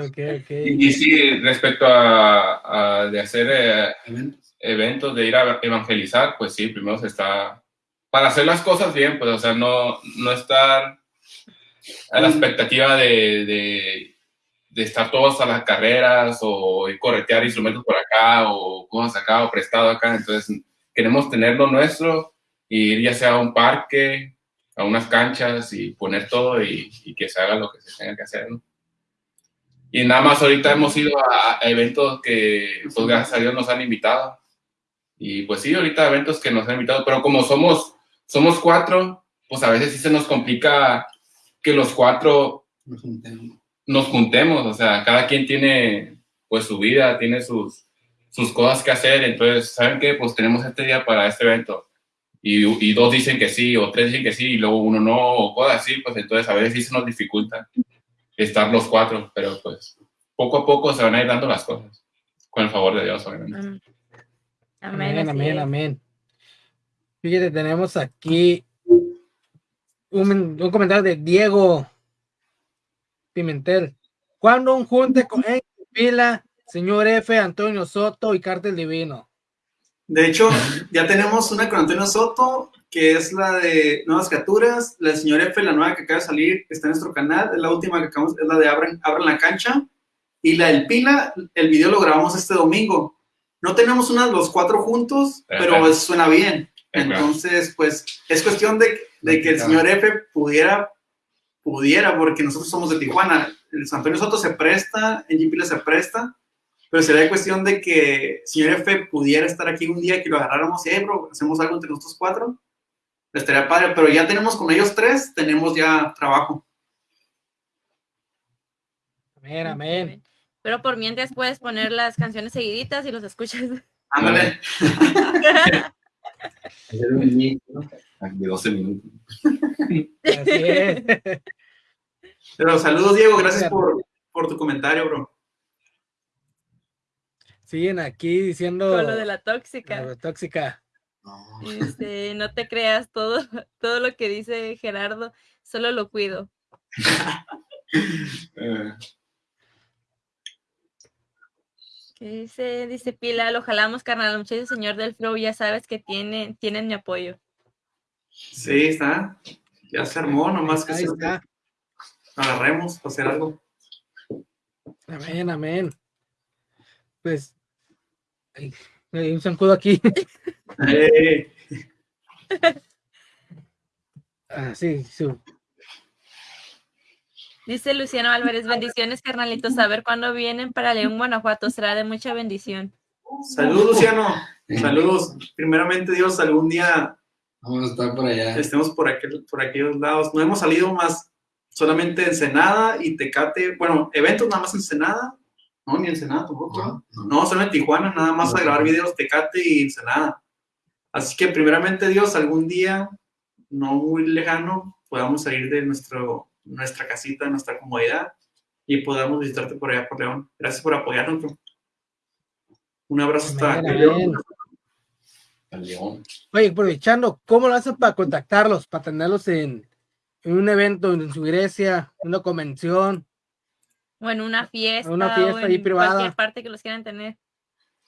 okay, okay. Y, y, sí, respecto a, a de hacer eh, eventos, de ir a evangelizar, pues sí, primero se está para hacer las cosas bien, pues, o sea, no, no estar a la expectativa de, de, de estar todos a las carreras o corretear instrumentos por acá o cosas acá o prestado acá. Entonces, queremos tener lo nuestro y ir ya sea a un parque, a unas canchas y poner todo y, y que se haga lo que se tenga que hacer, ¿no? Y nada más ahorita hemos ido a, a eventos que, pues gracias a Dios, nos han invitado. Y pues sí, ahorita eventos que nos han invitado, pero como somos somos cuatro, pues a veces sí se nos complica que los cuatro nos juntemos. Nos juntemos, o sea, cada quien tiene pues su vida, tiene sus, sus cosas que hacer, entonces, ¿saben qué? Pues tenemos este día para este evento. Y, y, dos dicen que sí, o tres dicen que sí, y luego uno no, o cosas así, pues entonces a veces sí se nos dificulta estar los cuatro, pero pues poco a poco se van a ir dando las cosas, con el favor de Dios, obviamente. Amén, amén, amén. amén. Fíjate, tenemos aquí un, un, comentario de Diego Pimentel. ¿Cuándo un junte con en Pila, señor F, Antonio Soto y Cártel Divino? De hecho, ya tenemos una con Antonio Soto, que es la de Nuevas Criaturas. La señor F, la nueva que acaba de salir, está en nuestro canal. Es la última que acabamos, es la de Abran, Abran la Cancha. Y la del Pila, el video lo grabamos este domingo. No tenemos una de los cuatro juntos, pero suena bien. Entonces, pues, es cuestión de, de que el señor F pudiera, pudiera, porque nosotros somos de Tijuana. El San Antonio Soto se presta, en Pila se presta, pero sería cuestión de que señor F pudiera estar aquí un día que lo agarráramos y, hey, bro, hacemos algo entre nosotros cuatro. Estaría padre, pero ya tenemos con ellos tres, tenemos ya trabajo. Amén, amén. Pero por mientras puedes poner las canciones seguiditas y los escuchas. Ándale. *laughs* De 12 minutos. Así es. Pero saludos, Diego. Gracias por, por tu comentario, bro. Siguen aquí diciendo. Con lo de la tóxica. La tóxica. No. Este, *laughs* no te creas todo, todo lo que dice Gerardo, solo lo cuido. *laughs* Dice, dice Pila, lo jalamos, carnal, muchachos, señor del flow, ya sabes que tiene, tienen mi apoyo. Sí, está. Ya se armó, nomás que Ahí se está. agarremos para hacer algo. Amén, amén. Pues, hay, hay un zancudo aquí. Eh, *laughs* ah, sí, sí. Dice Luciano Álvarez, bendiciones, carnalitos. A ver cuándo vienen para León, Guanajuato. Será de mucha bendición. Saludos, Luciano. Saludos. Primeramente, Dios, algún día Vamos a estar por allá. estemos por, aquel, por aquellos lados. No hemos salido más solamente Ensenada y Tecate, bueno, eventos nada más Ensenada, no, ni Ensenada tampoco, no, no. solamente Tijuana, nada más a grabar videos Tecate y Ensenada. Así que primeramente Dios, algún día, no muy lejano, podamos salir de nuestro, nuestra casita, nuestra comodidad y podamos visitarte por allá por León. Gracias por apoyarnos. Bro. Un abrazo hasta León. León. Oye, aprovechando, ¿cómo lo hacen para contactarlos, para tenerlos en, en un evento en su iglesia, una convención? O en una fiesta. Una fiesta o en privada. Cualquier parte que los quieran tener.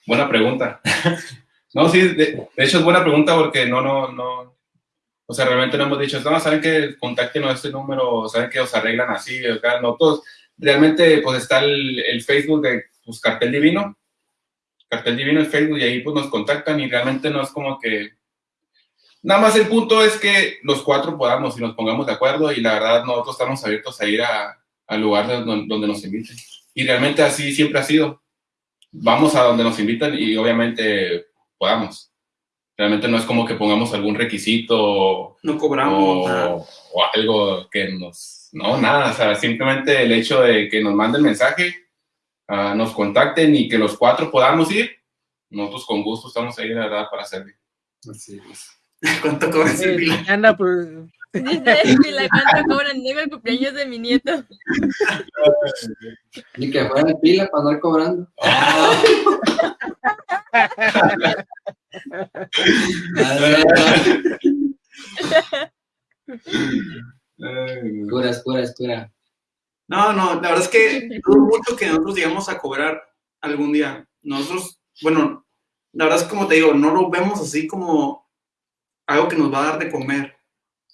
Buena pregunta. *laughs* no, sí, de, de, hecho es buena pregunta porque no, no, no. O sea, realmente no hemos dicho, no, saben que contacten a este número, saben que os arreglan así, acá, no, todos. Realmente, pues está el, el Facebook de pues, Cartel Divino, Cartel Divino en Facebook y ahí pues nos contactan y realmente no es como que... Nada más el punto es que los cuatro podamos y nos pongamos de acuerdo y la verdad nosotros estamos abiertos a ir a, al lugar donde, donde nos inviten. Y realmente así siempre ha sido. Vamos a donde nos invitan y obviamente podamos. Realmente no es como que pongamos algún requisito. No cobramos. O, o algo que nos... No, nada. O sea, simplemente el hecho de que nos manden mensaje uh, nos contacten y que los cuatro podamos ir, nosotros con gusto estamos ahí, la verdad, para servir. Así es. ¿Cuánto cobran Eh, Pila? anda por... Dice Pila, ¿cuánto cobran? Llega el cumpleaños de mi nieto. *laughs* Ni que fuera el pila para andar cobrando. Cura, cura, cura. No, no, la verdad es que dudo mucho que nosotros lleguemos a cobrar algún día. Nosotros, bueno, la verdad es como te digo, no lo vemos así como algo que nos va a dar de comer.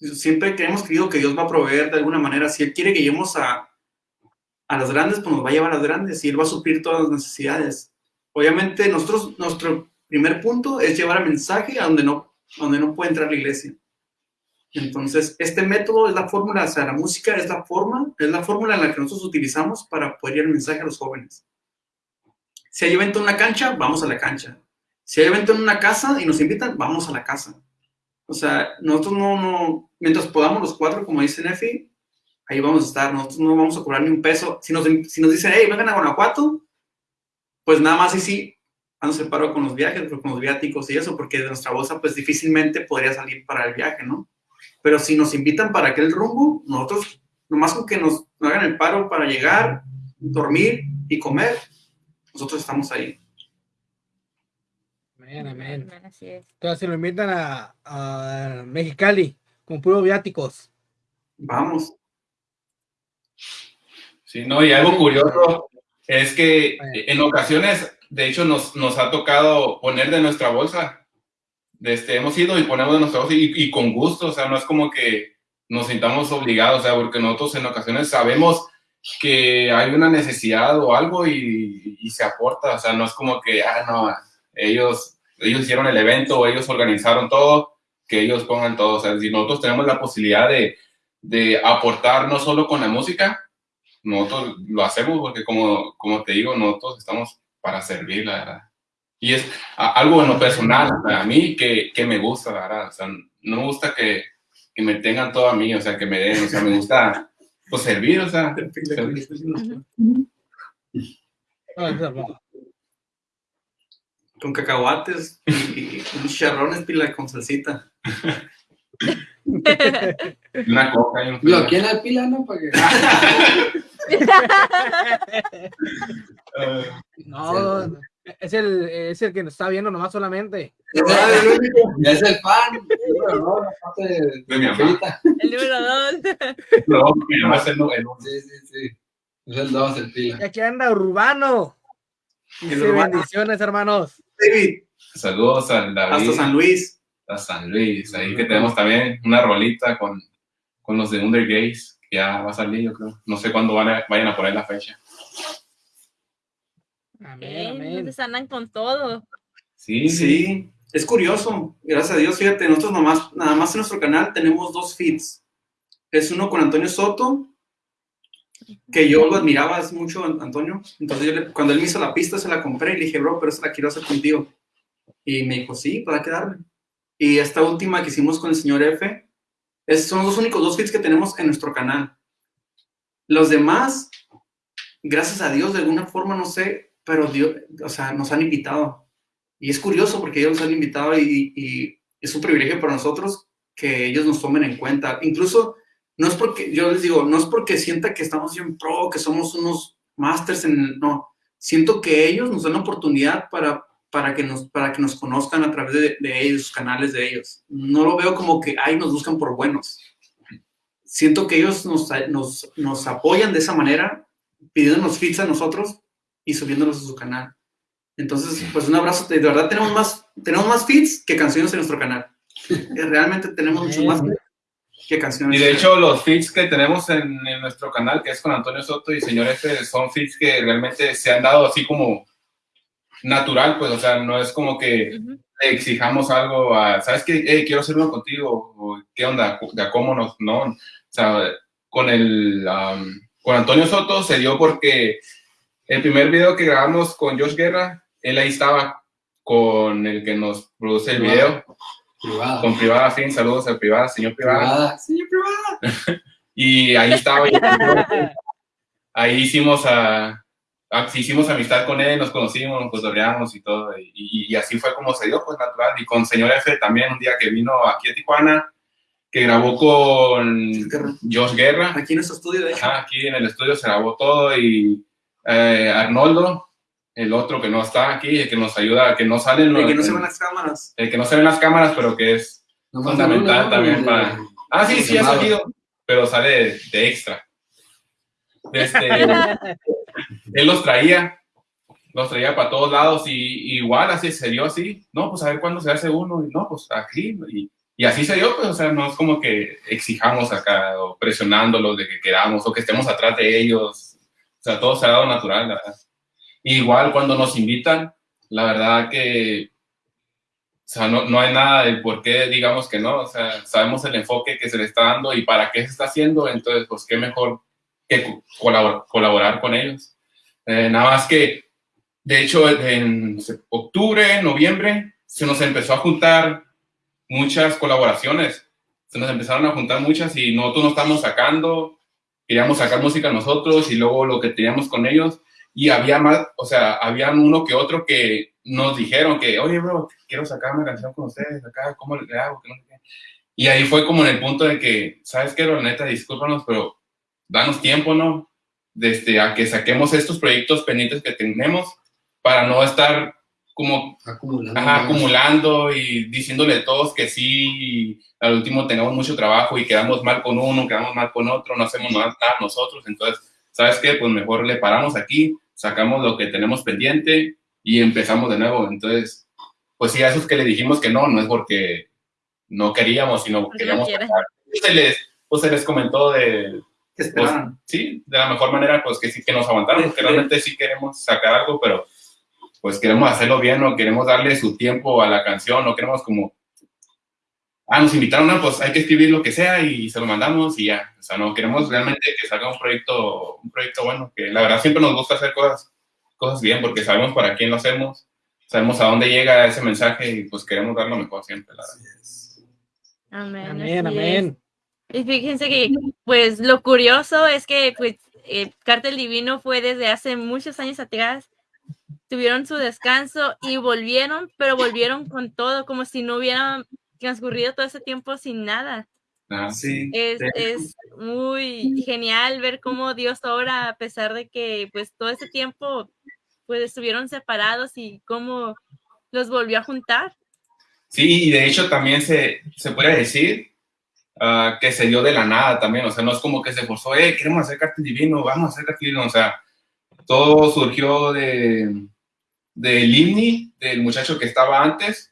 Siempre que hemos creído que Dios va a proveer de alguna manera. Si Él quiere que lleguemos a, a las grandes, pues nos va a llevar a las grandes y Él va a suplir todas las necesidades. Obviamente, nuestro primer punto es llevar el mensaje a donde no, donde no puede entrar la iglesia. Entonces, este método es la fórmula, o sea, la música es la forma, es la fórmula en la que nosotros utilizamos para poder llevar el mensaje a los jóvenes. Si hay evento en una cancha, vamos a la cancha. Si hay evento en una casa y nos invitan, vamos a la casa. O sea, nosotros no, no, mientras podamos los cuatro, como dice Nefi, ahí vamos a estar. Nosotros no vamos a cobrar ni un peso. Si nos, si nos dicen, hey, vengan a Guanajuato, pues nada más y sí, nos separo con los viajes, con los viáticos y eso, porque de nuestra bolsa, pues difícilmente podría salir para el viaje, ¿no? Pero si nos invitan para aquel rumbo, nosotros, nomás con que nos, nos hagan el paro para llegar, dormir y comer, nosotros estamos ahí. Amén, amén. Así es. Entonces, si lo invitan a, a Mexicali con puros viáticos. Vamos. Sí, no, y algo curioso es que en ocasiones, de hecho, nos, nos ha tocado poner de nuestra bolsa. Este, hemos ido y ponemos de nuestra bolsa y, y con gusto, o sea, no es como que nos sintamos obligados, o sea, porque nosotros en ocasiones sabemos que hay una necesidad o algo y, y, se aporta, o sea, no es como que, ah, no, ellos, ellos hicieron el evento o ellos organizaron todo, que ellos pongan todo, o sea, si nosotros tenemos la posibilidad de, de aportar no solo con la música, nosotros lo hacemos porque como, como te digo, nosotros estamos para servir, la verdad. Y es algo en lo personal, a mí que, que me gusta, la verdad, o sea, no me gusta que, que me tengan todo a mí, o sea, que me den, o sea, me gusta pues servir, o sea, servir. Con cacahuates y, y unos charrones pila con salsita. Una coca y un Lo quién al pila, ¿no? Para que... *laughs* No, es el, es el que nos está viendo nomás solamente. Es el fan. No, la parte de, De mi mamá. El número dos. No, mi mamá es el el nu- Sí, sí, sí. Es el 2, el Y pila. aquí anda Urbano. El Urbano. bendiciones, hermanos. David, Saludos al David, hasta San Luis. a San Luis, ahí que tenemos también una rolita con, con los de Under Gays, que ya va a salir, yo creo. No sé cuándo van a- vayan a poner la fecha. Amén, Eh, amén. Entonces andan con todo. Sí, sí. Sí, es curioso. Gracias a Dios, fíjate, nosotros nomás, nada más en nuestro canal tenemos dos feeds. Es uno con Antonio Soto, que yo lo admiraba mucho, An- Antonio. Entonces, yo cuando él me hizo la pista, se la compré y le dije, bro, pero esa la quiero hacer contigo. Y me dijo, sí, para quedarme. Y esta última que hicimos con el señor F, son los únicos dos feeds que tenemos en nuestro canal. Los demás, gracias a Dios, de alguna forma, no sé, pero Dios, o sea, nos han invitado. Y es curioso porque ellos nos han invitado y es un privilegio para nosotros que ellos nos tomen en cuenta. Incluso, no es porque, yo les digo, no es porque sienta que estamos en pro, que somos unos masters en, no, siento que ellos nos dan la oportunidad para, para, que, nos, para que nos conozcan a través de, de ellos, sus canales de ellos. No lo veo como que, ay, nos buscan por buenos. Siento que ellos nos, nos, nos apoyan de esa manera, pidiéndonos feeds a nosotros y subiéndolos a su canal. Entonces, pues un abrazo. De verdad, tenemos más, tenemos más feeds que canciones en nuestro canal. *laughs* Eh, Realmente tenemos mucho más que canciones. Y de hecho, los feeds que tenemos en, en nuestro canal, que es con Antonio Soto y Señor F, son feeds que realmente se han dado así como natural, pues, o sea, no es como que Ujú. le exijamos algo a, ¿sabes qué? Hey, quiero hacer uno contigo, o ¿qué onda? ¿De cómo nos, no? O sea, con el, um, con Antonio Soto se dio porque el primer video que grabamos con Josh Guerra, él ahí estaba con el que nos produce el video, Privada. con Privada Fin, saludos al Privada, señor Privada. Privada. Señor privada. *laughs* Y ahí estaba. ahí hicimos a, a- hicimos amistad con él, nos conocimos, nos cotorreamos y todo. Y, y- y así fue como se dio, pues natural. Y con señor F también, un día que vino aquí a Tijuana, que grabó con Josh Guerra. Aquí en nuestro estudio, de hecho. Ajá, aquí en el estudio se grabó todo. Y eh, Arnoldo, el otro que no está aquí, el que nos ayuda, que no sale en de que los- no se van las cámaras. el que no se ve en las cámaras, pero que es fundamental también El- para- Ah, sí, sí, ha salido, pero sale de, de extra. Este, *laughs* él los traía, los traía para todos lados y igual así se dio así, no, pues a ver cuándo se hace uno, y no, pues aquí, y, y así se dio, pues, o sea, no es como que exijamos acá o presionándolos de que queramos o que estemos atrás de ellos, o sea, todo se ha dado natural, la verdad. Igual cuando nos invitan, la verdad que o sea, no, no hay nada de por qué digamos que no, o sea, sabemos el enfoque que se le está dando y para qué se está haciendo, entonces, pues, qué mejor que co- colabor- colaborar con ellos. Eh, nada más que, de hecho, en octubre, noviembre, se nos empezó a juntar muchas colaboraciones, se nos empezaron a juntar muchas y nosotros no estamos sacando, queríamos sacar música nosotros y luego lo que teníamos con ellos y había más, o sea, habían uno que otro que nos dijeron que, oye, bro, quiero sacar una canción con ustedes acá, ¿cómo le hago? Y ahí fue como en el punto de que, ¿sabes qué, bro? Neta, discúlpanos, pero danos tiempo, ¿no? Desde a que saquemos estos proyectos pendientes que tenemos para no estar como Acumulando. ajá, acumulando y diciéndole a todos que sí, y al último tengamos mucho trabajo y quedamos mal con uno, quedamos mal con otro, no hacemos nada nosotros. Entonces, ¿sabes qué? Pues mejor le paramos aquí, sacamos lo que tenemos pendiente y empezamos de nuevo. Entonces, pues sí, a esos que le dijimos que no, no es porque no queríamos, sino Porque queríamos. Se les, pues se les comentó de, Que pues, sí, de la mejor manera, pues que sí que nos aguantaron, porque realmente sí queremos sacar algo, pero pues queremos hacerlo bien, no queremos darle su tiempo a la canción, no queremos como, ah, nos invitaron, no, pues hay que escribir lo que sea y se lo mandamos y ya, o sea, no, queremos realmente que salga un proyecto, un proyecto bueno, que la verdad siempre nos gusta hacer cosas, cosas bien, porque sabemos para quién lo hacemos, sabemos a dónde llega ese mensaje y pues queremos dar lo mejor siempre, la verdad. Amén. Amén, amén. Y fíjense que, pues, lo curioso es que, pues, eh, Cártel Divino fue desde hace muchos años atrás. Tuvieron su descanso y volvieron, pero volvieron con todo, como si no hubiera transcurrido todo ese tiempo sin nada. Ah, Sí. Es, de- es muy genial ver cómo Dios obra a pesar de que, pues, todo ese tiempo, pues, estuvieron separados y cómo los volvió a juntar. Sí, y de hecho también se, se puede decir ah, que se dio de la nada también, o sea, no es como que se forzó, eh, queremos hacer cartel divino, vamos a hacer cartel divino, o sea, todo surgió de del IMNI, del muchacho que estaba antes,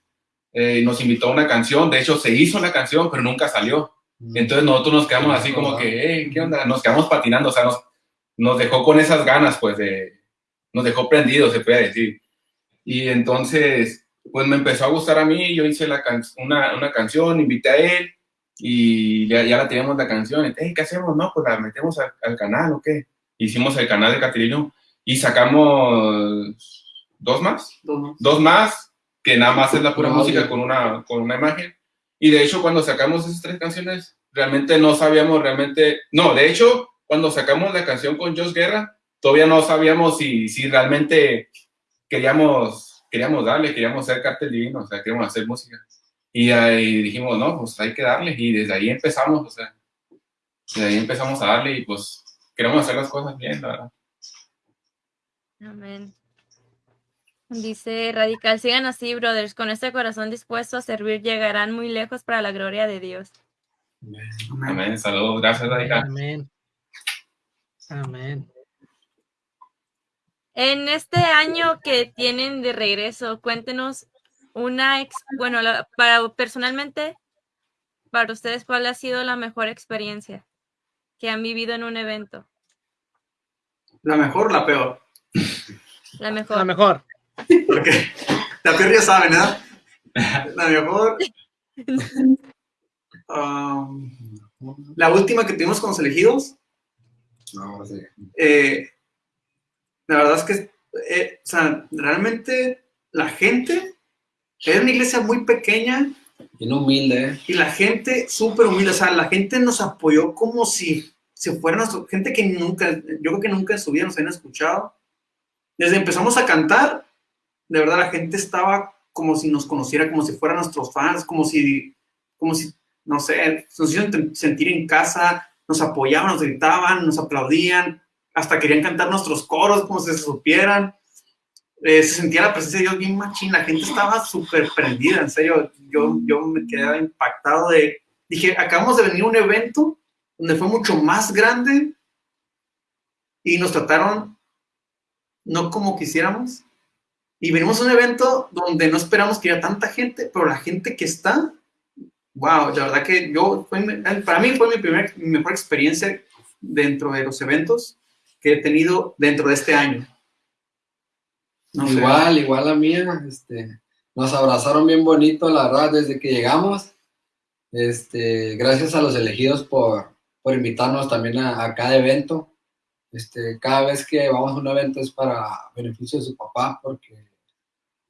eh, nos invitó a una canción, de hecho se hizo la canción, pero nunca salió. Entonces nosotros nos quedamos así como que, eh, ¿qué onda? Nos quedamos patinando, o sea, nos, nos dejó con esas ganas, pues, de, nos dejó prendidos, se puede decir. Y entonces, pues me empezó a gustar a mí, yo hice la can- una, una canción, invité a él y ya, ya la teníamos la canción. Y, "Hey, ¿Qué hacemos? No, pues la metemos al, al canal o qué. Hicimos el canal de Catilino y sacamos dos más Dos más. dos más, que nada más es la pura Audio. música con una, con una imagen. Y de hecho, cuando sacamos esas tres canciones, realmente no sabíamos realmente, no, de hecho, cuando sacamos la canción con Josh Guerra, todavía no sabíamos si, si realmente queríamos, queríamos darle, queríamos ser cartel divino, o sea, queríamos hacer música. Y ahí dijimos, no, pues hay que darle, y desde ahí empezamos, o sea, desde ahí empezamos a darle y pues queremos hacer las cosas bien, la verdad. Amén. Dice Radical, sigan así, brothers, con este corazón dispuesto a servir, llegarán muy lejos para la gloria de Dios. Amén, saludos, gracias Radical. Amén. Amén. En este año que tienen de regreso, cuéntenos una, ex- bueno, la- para personalmente, para ustedes, ¿cuál ha sido la mejor experiencia que han vivido en un evento? La mejor o la peor. La mejor. La mejor. Porque *laughs* la ya saben, ¿verdad? La mejor. um, la última que tuvimos con los elegidos, No, sí. eh, la verdad es que, eh, o sea, realmente la gente, era una iglesia muy pequeña Bien humilde, ¿eh? y la gente súper humilde, o sea, la gente nos apoyó como si se fuera gente que nunca, yo creo que nunca en su vida nos habían escuchado. Desde empezamos a cantar, de verdad la gente estaba como si nos conociera, como si fueran nuestros fans, como si, como si, no sé, nos hicieron sentir en casa, nos apoyaban, nos gritaban, nos aplaudían, hasta querían cantar nuestros coros como si se supieran. Eh, se sentía la presencia de Dios bien machín, la gente estaba súper prendida, en serio, yo, yo me quedaba impactado de, dije, acabamos de venir a un evento donde fue mucho más grande y nos trataron no como quisiéramos. Y venimos a un evento donde no esperamos que haya tanta gente, pero la gente que está, wow, la verdad que yo, mi- para mí fue mi, primer, mi mejor experiencia dentro de los eventos que he tenido dentro de este año. No sé. Igual, igual la mía, este, nos abrazaron bien bonito, la verdad, desde que llegamos. Este, gracias a los elegidos por, por invitarnos también a, a cada evento. Este, cada vez que vamos a un evento es para beneficio de su papá porque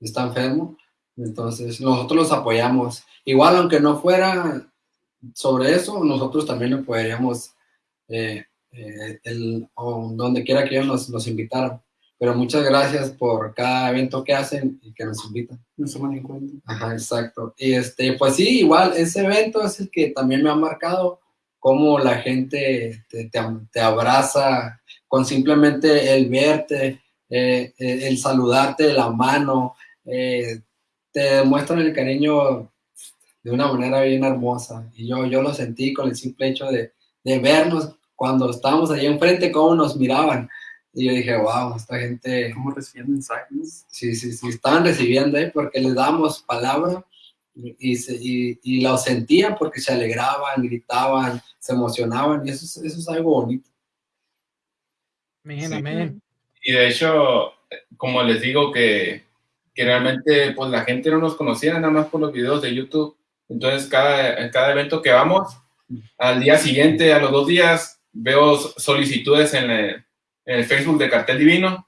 está enfermo. Entonces, nosotros los apoyamos. Igual, aunque no fuera sobre eso, nosotros también lo apoyaríamos eh, eh, el- o donde quiera que ellos nos, nos invitaran. Pero muchas gracias por cada evento que hacen y que nos invitan. No se van en cuenta. Ajá, exacto. Y este, pues sí, igual, ese evento es el que también me ha marcado cómo la gente te, te, te abraza con simplemente el verte, eh, eh, el saludarte de la mano, eh, te demuestran el cariño de una manera bien hermosa. Y yo, yo lo sentí con el simple hecho de, de vernos cuando estábamos allí enfrente, cómo nos miraban. Y yo dije, wow, esta gente ¿Cómo reciben mensajes? Sí, sí, sí, estaban recibiendo, ¿eh? porque les damos palabra y, y, se- y, y lo sentían porque se alegraban, gritaban, se emocionaban y eso, es- eso es algo bonito. Amén, Sí. amén. Y de hecho, como les digo que, que realmente pues la gente no nos conocía nada más por los videos de YouTube. Entonces cada, cada evento que vamos, al día siguiente, a los dos días, veo solicitudes en el, en el Facebook de Cartel Divino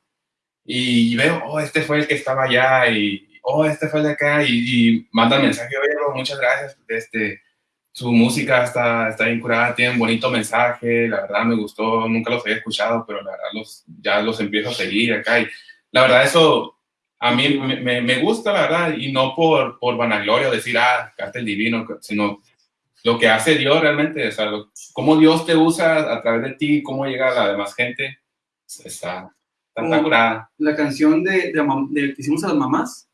y veo, oh, este fue el que estaba allá y, oh, este fue el de acá y, y mandan mensaje, oye, bro, muchas gracias, este, su música está, está bien curada, tiene un bonito mensaje, la verdad me gustó, nunca los había escuchado, pero la verdad los, ya los empiezo a seguir acá y la verdad eso a mí me, me- gusta, la verdad, y no por, por vanagloria o decir, ah, Cartel Divino, sino lo que hace Dios realmente, o sea, lo- cómo Dios te usa a través de ti, cómo llega a la demás gente, está, está, está Como- curada. la canción de, de, que hicimos a las mamás,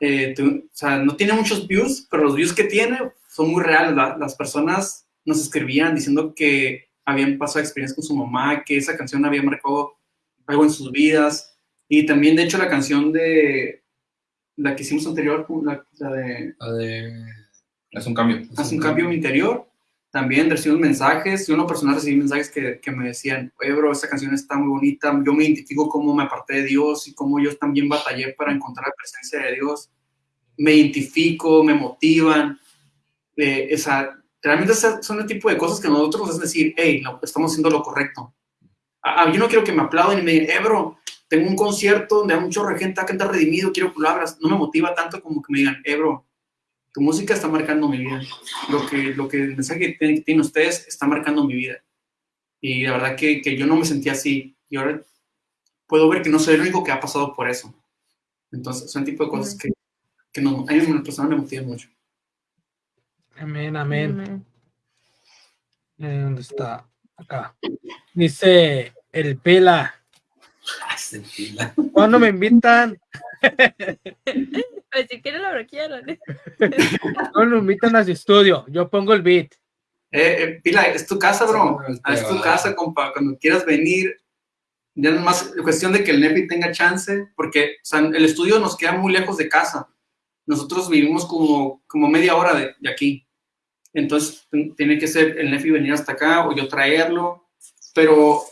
eh, o sea, no tiene muchos views, pero los views que tiene son muy reales. la- las personas nos escribían diciendo que habían pasado experiencias con su mamá, que esa canción había marcado algo en sus vidas. Y también, de hecho, la canción de la que hicimos anterior, la, la de La de- Es un cambio. Haz un cambio en mi interior. También recibimos mensajes. Yo en lo personal recibí mensajes que, que me decían, oye, bro, esta canción está muy bonita. Yo me identifico cómo me aparté de Dios y cómo yo también batallé para encontrar la presencia de Dios. Me identifico, me motivan. Eh, o sea, realmente son el tipo de cosas que nosotros es decir, hey, lo- estamos haciendo lo correcto. Ah, ah, yo no quiero que me aplauden y me digan, eh, bro, tengo un concierto donde hay mucho gente a cantar redimido, quiero palabras. No me motiva tanto como que me digan, eh, bro, tu música está marcando mi vida. Lo que, lo que el mensaje que tienen, que tienen ustedes está marcando mi vida. Y la verdad que, que yo no me sentía así. Y ahora puedo ver que no soy el único que ha pasado por eso. Entonces, son tipo de cosas que, que no, a mí en persona me motivan mucho. Amén, amén. Eh, ¿Dónde está? Acá. Dice el Pela. Ah, se pila. ¿Cuándo me invitan? Pues si quieren lo bloquearon. ¿Cuándo me invitan a su estudio? Yo pongo el beat. Eh, eh, Pila, es tu casa, bro. Ah, es tu casa, compa. Cuando quieras venir, ya es cuestión de que el Nepi tenga chance, porque o sea, el estudio nos queda muy lejos de casa. Nosotros vivimos como, como media hora de, de aquí. Entonces, tiene que ser el Nefi venir hasta acá o yo traerlo. Pero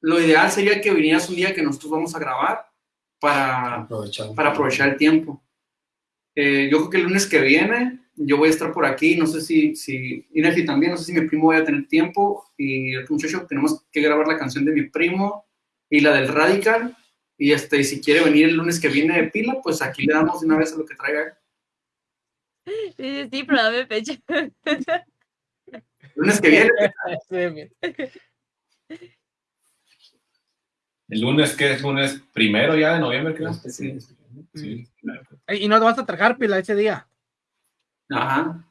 lo ideal sería que vinieras un día que nosotros vamos a grabar para, Aprovechando. para aprovechar el tiempo. Eh, yo creo que el lunes que viene yo voy a estar por aquí, no sé si, si Inefi también, no sé si mi primo vaya a tener tiempo y el muchacho tenemos que grabar la canción de mi primo y la del Radical y este, si quiere venir el lunes que viene de pila, pues aquí le damos de una vez a lo que traiga. Dice, sí, pero dame fecha. Lunes que viene, *laughs* El lunes, que es lunes primero ya de noviembre, creo. Sí. Sí. Ey, Y no te vas a trabajar, Pila, ese día. ajá,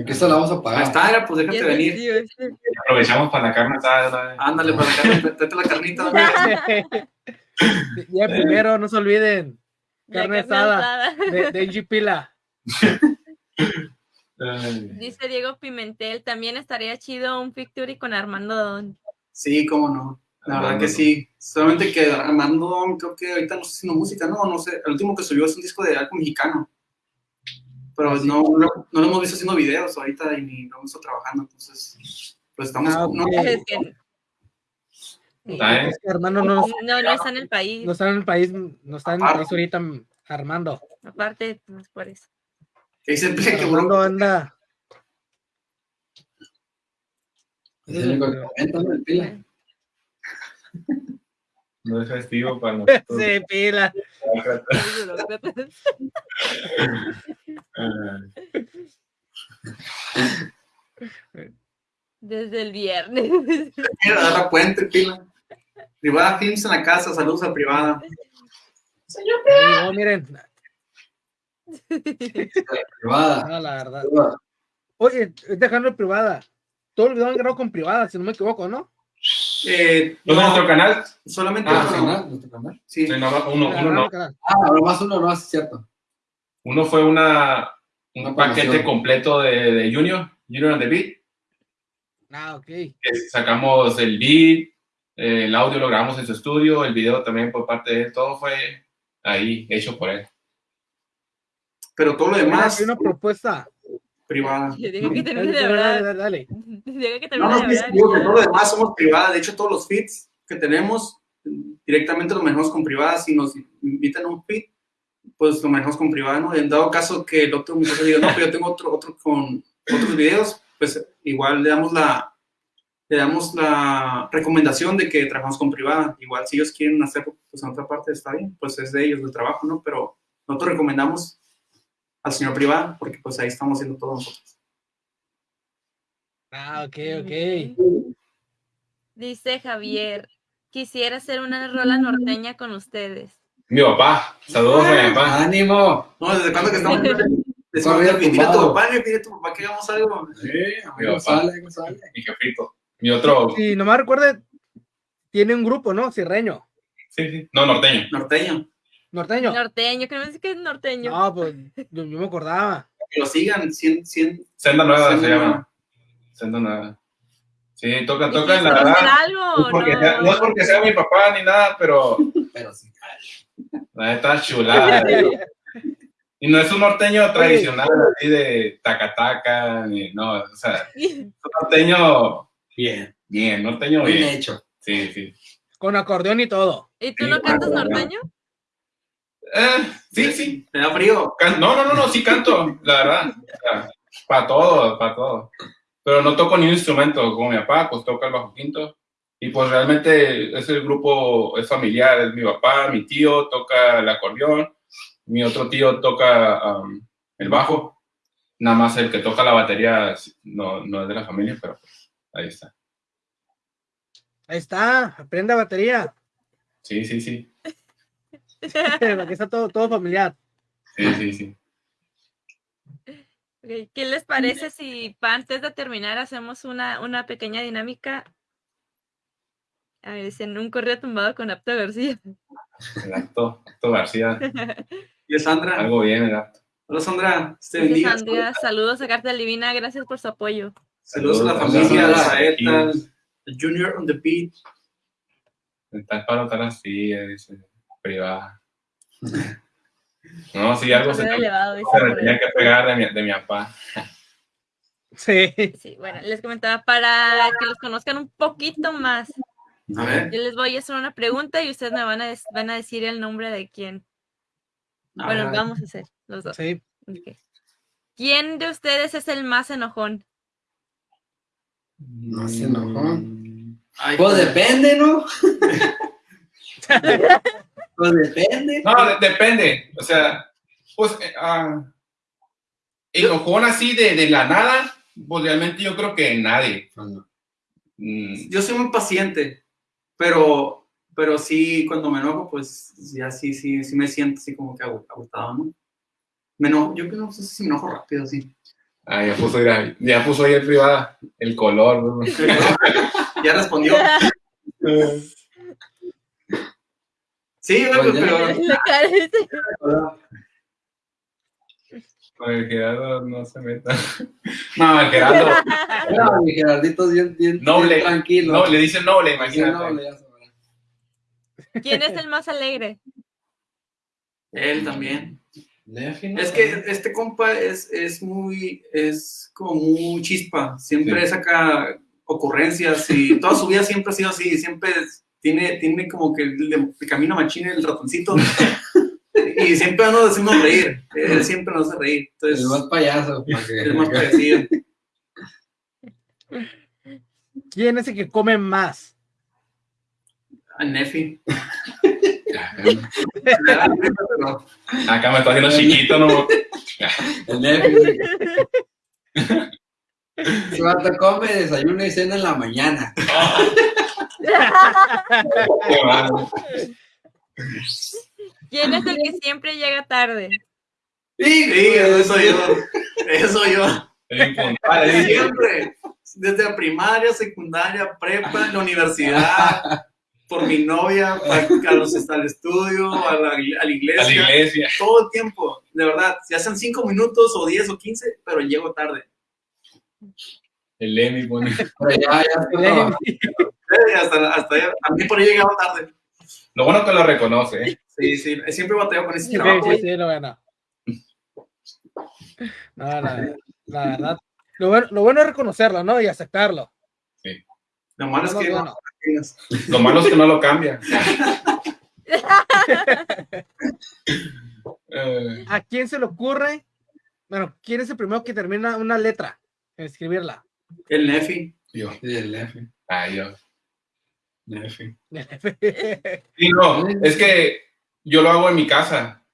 Aquí se la vamos a pagar. está, era, pues déjate venir. sí, sí. Aprovechamos para la carne asada. Ándale, para la carne, tráete la carnita. *laughs* ¿no? Ya primero, no se olviden. Carne asada. De, de Angie Pila. *laughs* Dice Diego Pimentel, también estaría chido un Victory con Armando Don. Sí, cómo no. La verdad que sí. Solamente que Armando, creo que ahorita no está haciendo música, no, no sé. El último que subió es un disco de algo mexicano. Pero no, no, no lo hemos visto haciendo videos ahorita y ni lo hemos estado trabajando. Entonces, pues estamos. Ah, no, ok. Es que- Sí. Está. Es que Armando no, No, no está en el país. no está en el país, no está en el país ahorita, Armando. Aparte, pues por eso. que dice que Armando bro, anda. Es el único que comenta, ¿no? El pila. No es festivo para *laughs* nosotros. Sí, Pila. Desde el viernes. mira, dar la puente, pila. Privada Films en la casa, saludos a privada. Sí, no, miren, Privada. no, la verdad. Privada. Oye, dejando privada. Todo el video han grabado con privada, si no me equivoco, ¿no? Eh, ¿No es nuestro canal? solamente Ah, uno. canal, nuestro canal. Sí. Sí, no, uno, uno no. Canal. Ah, ahora más uno, no, es cierto. Uno fue una, un Una paquete promoción. completo de, de Junior, Junior and the Beat. Ah, ok. que sacamos el beat, eh, el audio lo grabamos en su estudio, el video también por parte de él, todo fue ahí, hecho por él. Pero todo lo demás, aquí una propuesta. Privada. Diga que de dale, hablar. dale, dale. *laughs* Diga que No, no, de sí, hablar. digo que todo lo demás somos privada. De hecho, todos los feeds que tenemos directamente los manejamos con privada. Si nos invitan a un feed, pues lo manejamos con privada, ¿no? En dado caso que el otro muchacho diga, no, pero yo tengo otro, otro con otros videos, pues igual le damos la le damos la recomendación de que trabajamos con privada. Igual si ellos quieren hacerlo, pues en otra parte está bien, pues es de ellos el trabajo, ¿no? Pero nosotros recomendamos al señor privada porque pues ahí estamos haciendo todo nosotros. Ah, ok, ok. Dice Javier, quisiera hacer una rola norteña con ustedes. Mi papá, saludos a mi papá. ¡Ánimo! No, ¿desde cuándo que estamos? *laughs* Desde Corrido dile a tu papá, dile a tu papá que hagamos algo. Sí, Mi algo papá. sale, sale. Mi jefito. Mi otro, Si no me recuerde, tiene un grupo, ¿no? Cirreño. sí, sí, no, norteño. Norteño. Norteño. Norteño, que no sé qué es norteño. No, pues yo, yo me acordaba. Que lo sigan, 100, 100. Senda Nueva Senda se Nueva. llama. Senda Nueva. Sí, toca, ¿Y toca, si la verdad. algo No, o porque no? sea- no es porque sea mi papá ni nada, pero *laughs* Pero sí. la neta chulada. Y no es un norteño tradicional así de tacataca, ni no, o sea, es un norteño Bien. bien, norteño Bien bien. hecho. Sí, sí. Con acordeón y todo. ¿Y tú Sí, no cantas norteño? Eh, sí, sí. Me da frío. Can- No, no, no, no, sí canto, la verdad. Para todo, para todo. Pero no toco ni un instrumento, como mi papá, pues toca el bajo quinto. Y pues realmente ese grupo es familiar, es mi papá, mi tío toca el acordeón, mi otro tío toca um, el bajo. Nada más el que toca la batería no, no es de la familia, pero pues, ahí está. Ahí está, aprenda batería. Sí, sí, sí. *laughs* Aquí está todo, todo familiar. Sí, sí, sí. ¿Qué les parece si antes de terminar hacemos una, una pequeña dinámica? A ver, en un correo tumbado con Apto García. El acto, acto García. *laughs* Y Sandra. Algo bien, el acto. Hola Sandra. Sandra, saludos a Carta Divina, gracias por su apoyo. Saludos a la familia, a saludos. Saeta, Junior on the beat. Tal palo, tal así, dice, privada. *laughs* No, sí, algo se, elevado, dice se me tenía que pegar de mi, de mi papá. Sí. Sí, bueno, les comentaba para que los conozcan un poquito más. A ver. Yo les voy a hacer una pregunta y ustedes me van a, des- van a decir el nombre de quién. A Bueno, ver. vamos a hacer los dos. Sí. ¿Quién de ustedes es el más enojón? No se enojó. Ay, Pues depende, ¿no? *laughs* *laughs* pues depende. No, de- depende. O sea, pues, eh, ah, enojón así de, de la nada, pues realmente yo creo que nadie. Mm, Yo soy muy paciente, pero, pero sí, cuando me enojo, pues ya sí, sí, sí me siento así como que agotado, ¿no? Me enojo, yo no sé si me enojo rápido, sí. ah, ya puso, mira, ya puso ahí el privada, el color. ¿no? *laughs* ya respondió. *laughs* Sí, güey, Pues pero La cara dice- Con el Gerardo no se meta. *laughs* No, el Gerardo, No, mi Gerardito es bien, bien, Noble. bien tranquilo. no, le dice noble, imagínate. noble, ya sabrá. ¿Quién es el más alegre? él también. Es que este compa es, es muy, es como muy chispa, siempre Sí. saca ocurrencias y toda su vida siempre ha sido así, siempre es- tiene, tiene como que le, le camina machine el ratoncito *laughs* y siempre nos decimos reír, él siempre nos hace reír, entonces El más payaso. es más parecido. ¿Quién es el que come más? A Nefi. Acá me estoy haciendo chiquito, ¿no? El Nefi. Su come, desayuno y cena en la mañana. *laughs* *laughs* ¿Quién es el que siempre llega tarde? Sí, eso yo, eso yo. Siempre, desde la primaria, secundaria, prepa, en la universidad, por mi novia, para, a los, al estudio, a la, a la iglesia, A la iglesia. todo el tiempo, de verdad, ya sean cinco minutos o 10 o 15, pero llego tarde. El Emi pone. Pero ya, ya estoy Hasta, hasta ya, también por ahí llegaba tarde. Lo bueno que lo reconoce, ¿eh? Sí, sí, siempre bateo con ese Sí, trabajo. sí, sí, no, bueno. No, la, la verdad. Lo bueno, lo bueno es reconocerlo, ¿no? Y aceptarlo. Lo malo es que no. Lo malo es que no lo cambia. *laughs* Eh, ¿A quién se le ocurre? Bueno, ¿quién es el primero que termina una letra? En escribirla. el Nefi. yo. Sí, el Nefi. Ay, yo. *laughs* Sí, no, es que yo lo hago en mi casa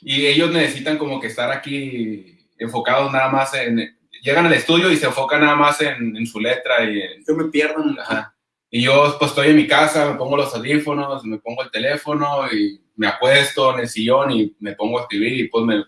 y ellos necesitan como que estar aquí enfocados nada más en... Llegan al estudio y se enfocan nada más en, en su letra y en- Yo me pierdo en Ajá. Y yo pues estoy en mi casa, me pongo los audífonos, me pongo el teléfono y me acuesto en el sillón y me pongo a escribir y pues me,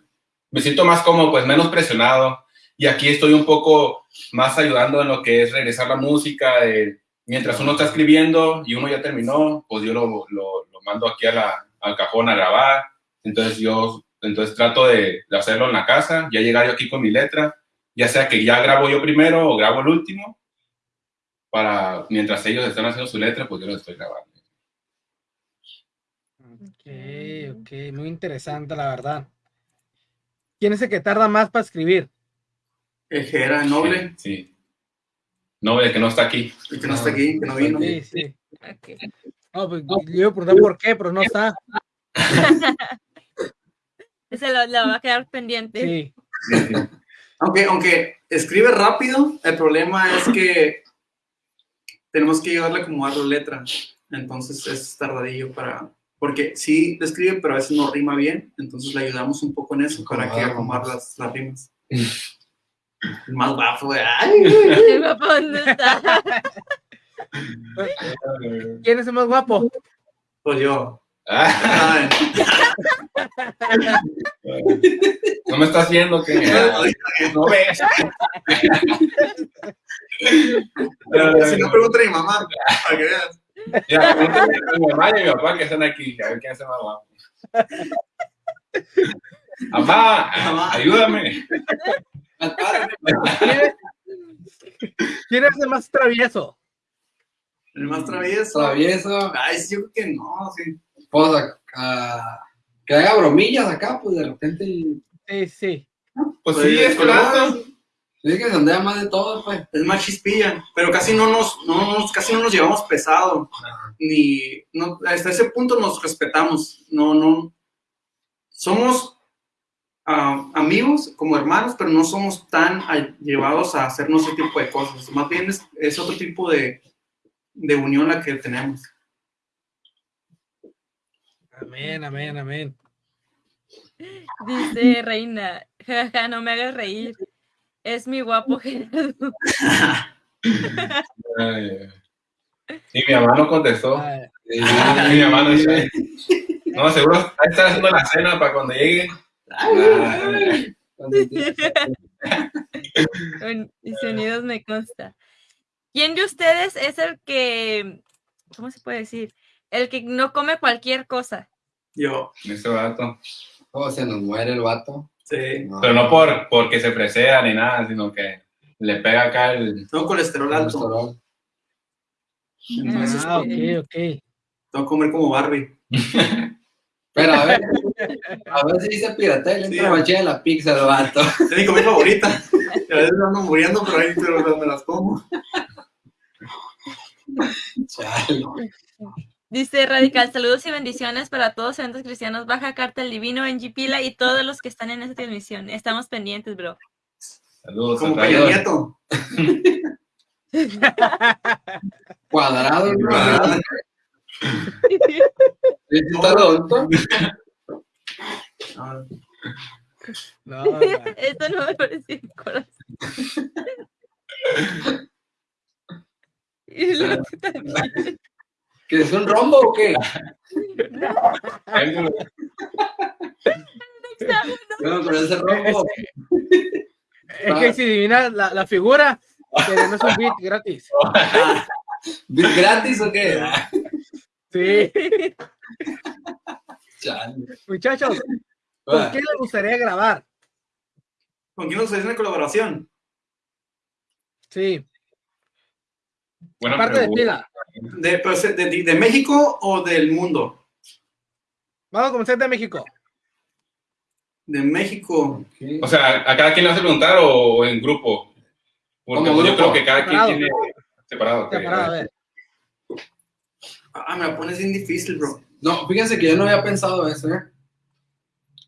me siento más como pues menos presionado. Y aquí estoy un poco más ayudando en lo que es regresar la música. de- mientras uno está escribiendo y uno ya terminó, pues yo lo, lo, lo mando aquí a la, al cajón a grabar. Entonces yo entonces trato de, de hacerlo en la casa, ya llegar yo aquí con mi letra, ya sea que ya grabo yo primero o grabo el último para mientras ellos están haciendo su letra, pues yo lo estoy grabando. Ok, ok, muy interesante, la verdad. ¿Quién es el que tarda más para escribir? el Jera Noble, Sí. sí. Noble, que no está aquí. el que no está aquí, que no vino. Sí, sí. Ok. No, pues, yo iba a preguntar por qué, pero no está. *laughs* Ese lo, lo va a quedar pendiente. Sí. *laughs* Aunque, aunque escribe rápido, el problema es que tenemos que ayudarle a acomodar la letra. Entonces es tardadillo para. Porque sí escribe, pero a veces no rima bien. Entonces le ayudamos un poco en eso para que nomás. las, las rimas. *laughs* El más bafo, güey. Ay, *laughs* güey. El papá, ¿dónde está? ¿Quién es el más guapo? Pues yo. Ah, Ay, no me estás viendo que no ves. si no, pregúntale a mi mamá. Para que veas. A mi mamá y a mi papá que están aquí, a ver quién es el más guapo. Mamá. ayúdame. *laughs* ¿Quién es, el más travieso? El más travieso. Travieso, Ay, sí, yo creo que no, sí. pues, a- a- que haga bromillas acá, pues de repente. Sí, sí. Pues sí, es claro. Sí, que se ondea más de todo, pues. Es más chispilla, pero casi no nos, no nos, casi no nos llevamos pesado. Ni, no, hasta ese punto nos respetamos. No, no. Somos amigos como hermanos, pero no somos tan llevados a hacernos ese tipo de cosas. Más bien es, es otro tipo de, de unión la que tenemos. Amén, amén, amén. Dice Reina, jaja, no me hagas reír. Es mi guapo *laughs* Gerardo. Sí, mi mamá no contestó. Ay, Sí. Mi mamá no dice. No, seguro ahí está haciendo la cena para cuando llegue. Con- *laughs* Y sonidos me consta. ¿Quién de ustedes es el que, ¿cómo se puede decir? El que no come cualquier cosa. Yo, Ese vato. Oh, se nos muere el vato. sí. No. Pero no por porque se presea ni nada, sino que le pega acá el. Tengo colesterol alto. Colesterol. Entonces, Ah, ok, ok. tengo que comer como Barbie. *laughs* Pero a ver, a ver si dice piratea, le Sí. entra machina en la pizza el vato. *laughs* Es mi comida favorita. Y *laughs* a veces ando muriendo, pero ahí pero me las como. Chale. Dice Radical, saludos y bendiciones para todos eventos cristianos, Baja Carta el Divino, en Pila y todos los que están en esta transmisión. Estamos pendientes, bro. Saludos. Como Peña. Nieto. *laughs* Cuadrado. Cuadrado. Sí, sí, está Ah, No, *laughs* no. Esto no me parece el corazón. Y el otro también. ¿Que es un rombo o qué? Yo no conozco ese rombo. Es que si adivinas la, la figura, tenemos un beat *laughs* gratis. ¿Bit gratis o qué? Sí. *laughs* Chale. Muchachos, *laughs* ¿con qué les gustaría grabar? ¿Con quién nos hace una colaboración? Sí, Buena aparte de pregunta. pila. ¿De, pues, de, de- de México o del mundo? Vamos a comenzar de México. De México. O sea, ¿a cada quien le vas a preguntar o en grupo? Porque Como yo creo que cada quien tiene separado. Separado, a ver. Ah, me la pones bien difícil, bro. No, fíjense que yo no había pensado eso, ¿eh?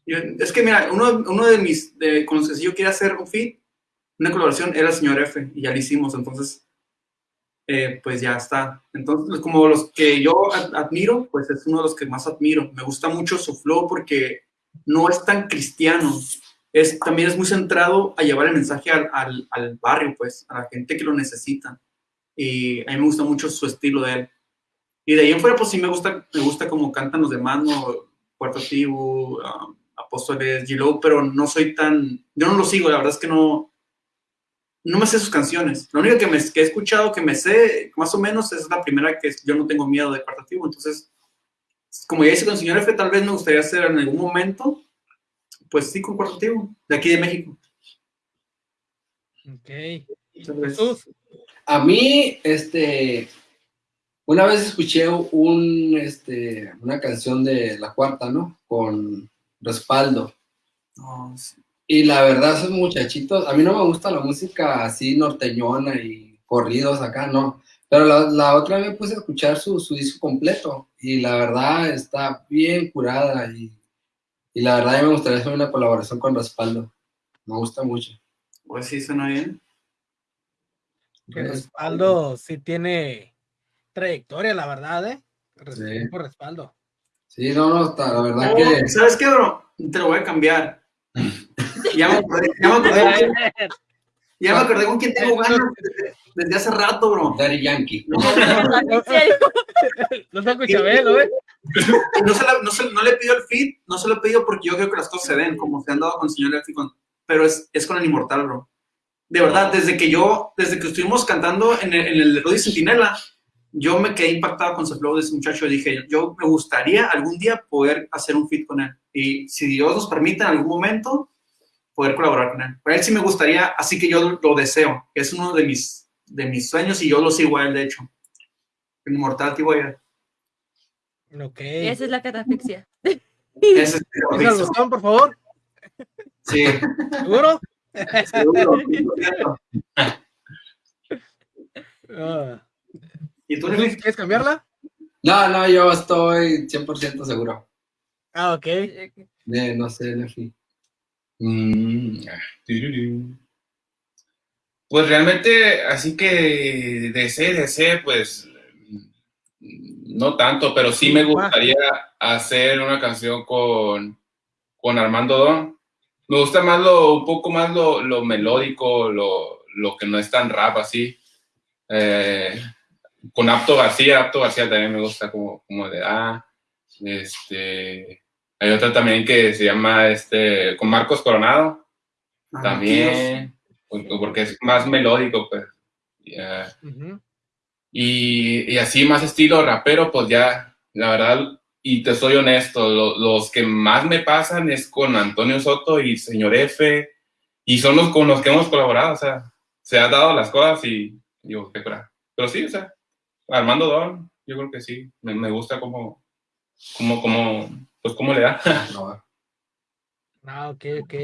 Yo- es que mira, uno, uno de mis, de, con los que yo quería hacer un feed, una colaboración, era el señor F, y ya lo hicimos, entonces, eh, pues ya está. Entonces, como los que yo ad- admiro, pues es uno de los que más admiro. Me gusta mucho su flow porque no es tan cristiano, es, también es muy centrado a llevar el mensaje al, al, al barrio, pues, a la gente que lo necesita. Y a mí me gusta mucho su estilo de él. Y de ahí en fuera, pues sí me gusta, me gusta como cantan los demás, ¿no? Puerto Tibu, um, Apóstoles, G-Lo, pero no soy tan, yo no lo sigo, la verdad es que no, no me sé sus canciones. La única que, me, que he escuchado, que me sé más o menos, es la primera que es Yo no tengo miedo de Puerto Tibu, entonces, como ya hice con el señor F, tal vez me gustaría hacer en algún momento, pues sí, con Puerto Tibu, de aquí de México. Ok. Tal vez. Jesús. A mí, este, una vez escuché un, este, una canción de La Cuarta, ¿no? Con respaldo. Sí. Y la verdad, esos muchachitos, a mí no me gusta la música así norteñona y corridos acá, no. Pero la, la otra vez puse a escuchar su, su disco completo y la verdad está bien curada y, y la verdad a mí me gustaría hacer una colaboración con respaldo. Me gusta mucho. Pues sí, suena bien. Que respaldo sí tiene trayectoria, la verdad, ¿eh? Respeto Sí. por respaldo. Sí, no, no, está, la verdad Oh, que... ¿Sabes qué, bro? Te lo voy a cambiar. Ya me acordé, ya me acordé. Ya me acordé con quién tengo ganas desde, desde hace rato, bro. Daddy Yankee. No. *laughs* No saco Chabelo, ¿eh? no, se la- no, se- no le pido el feed, no se lo he pedido porque yo creo que las cosas se ven, como se han dado con el señor con- pero es, es con el Inmortal, bro. De verdad, desde que yo, desde que estuvimos cantando en el, en el Rudy Centinela, yo me quedé impactado con su flow de ese muchacho y dije, yo me gustaría algún día poder hacer un feed con él. Y si Dios nos permite en algún momento, poder colaborar con él. Para él sí me gustaría, así que yo lo deseo. Es uno de mis, de mis sueños y yo lo sigo a él, de hecho. El Inmortal, tío, ya. Ok. Esa es la catafixia. Ese es el botón, por favor. Sí. ¿Seguro? Seguro, 100%. Ah. ¿Y tú. ¿Quieres cambiarla? No, no, yo estoy 100% seguro. Ah, ok. De, no sé, Nefi. Mm. Pues realmente, así que DC, DC, pues no tanto, pero sí me gustaría hacer una canción con, con Armando Don. Me gusta más lo, un poco más lo, lo melódico, lo, lo que no es tan rap así. Eh, con Apto García, Apto García también me gusta como, como de ah, este, hay otra también que se llama este, con Marcos Coronado, Ah, también, por- porque es más melódico, pues. ya. Ujú. Y, y así más estilo rapero, pues ya, la verdad, y te soy honesto, lo- los que más me pasan es con Antonio Soto y Señor F, y son los con los que hemos colaborado, o sea, se han dado las cosas y digo, qué cura. Pero sí, o sea, Armando Don, yo creo que sí, me, me gusta como, como, como, pues cómo le da. *laughs* No, Ah, ok, ok.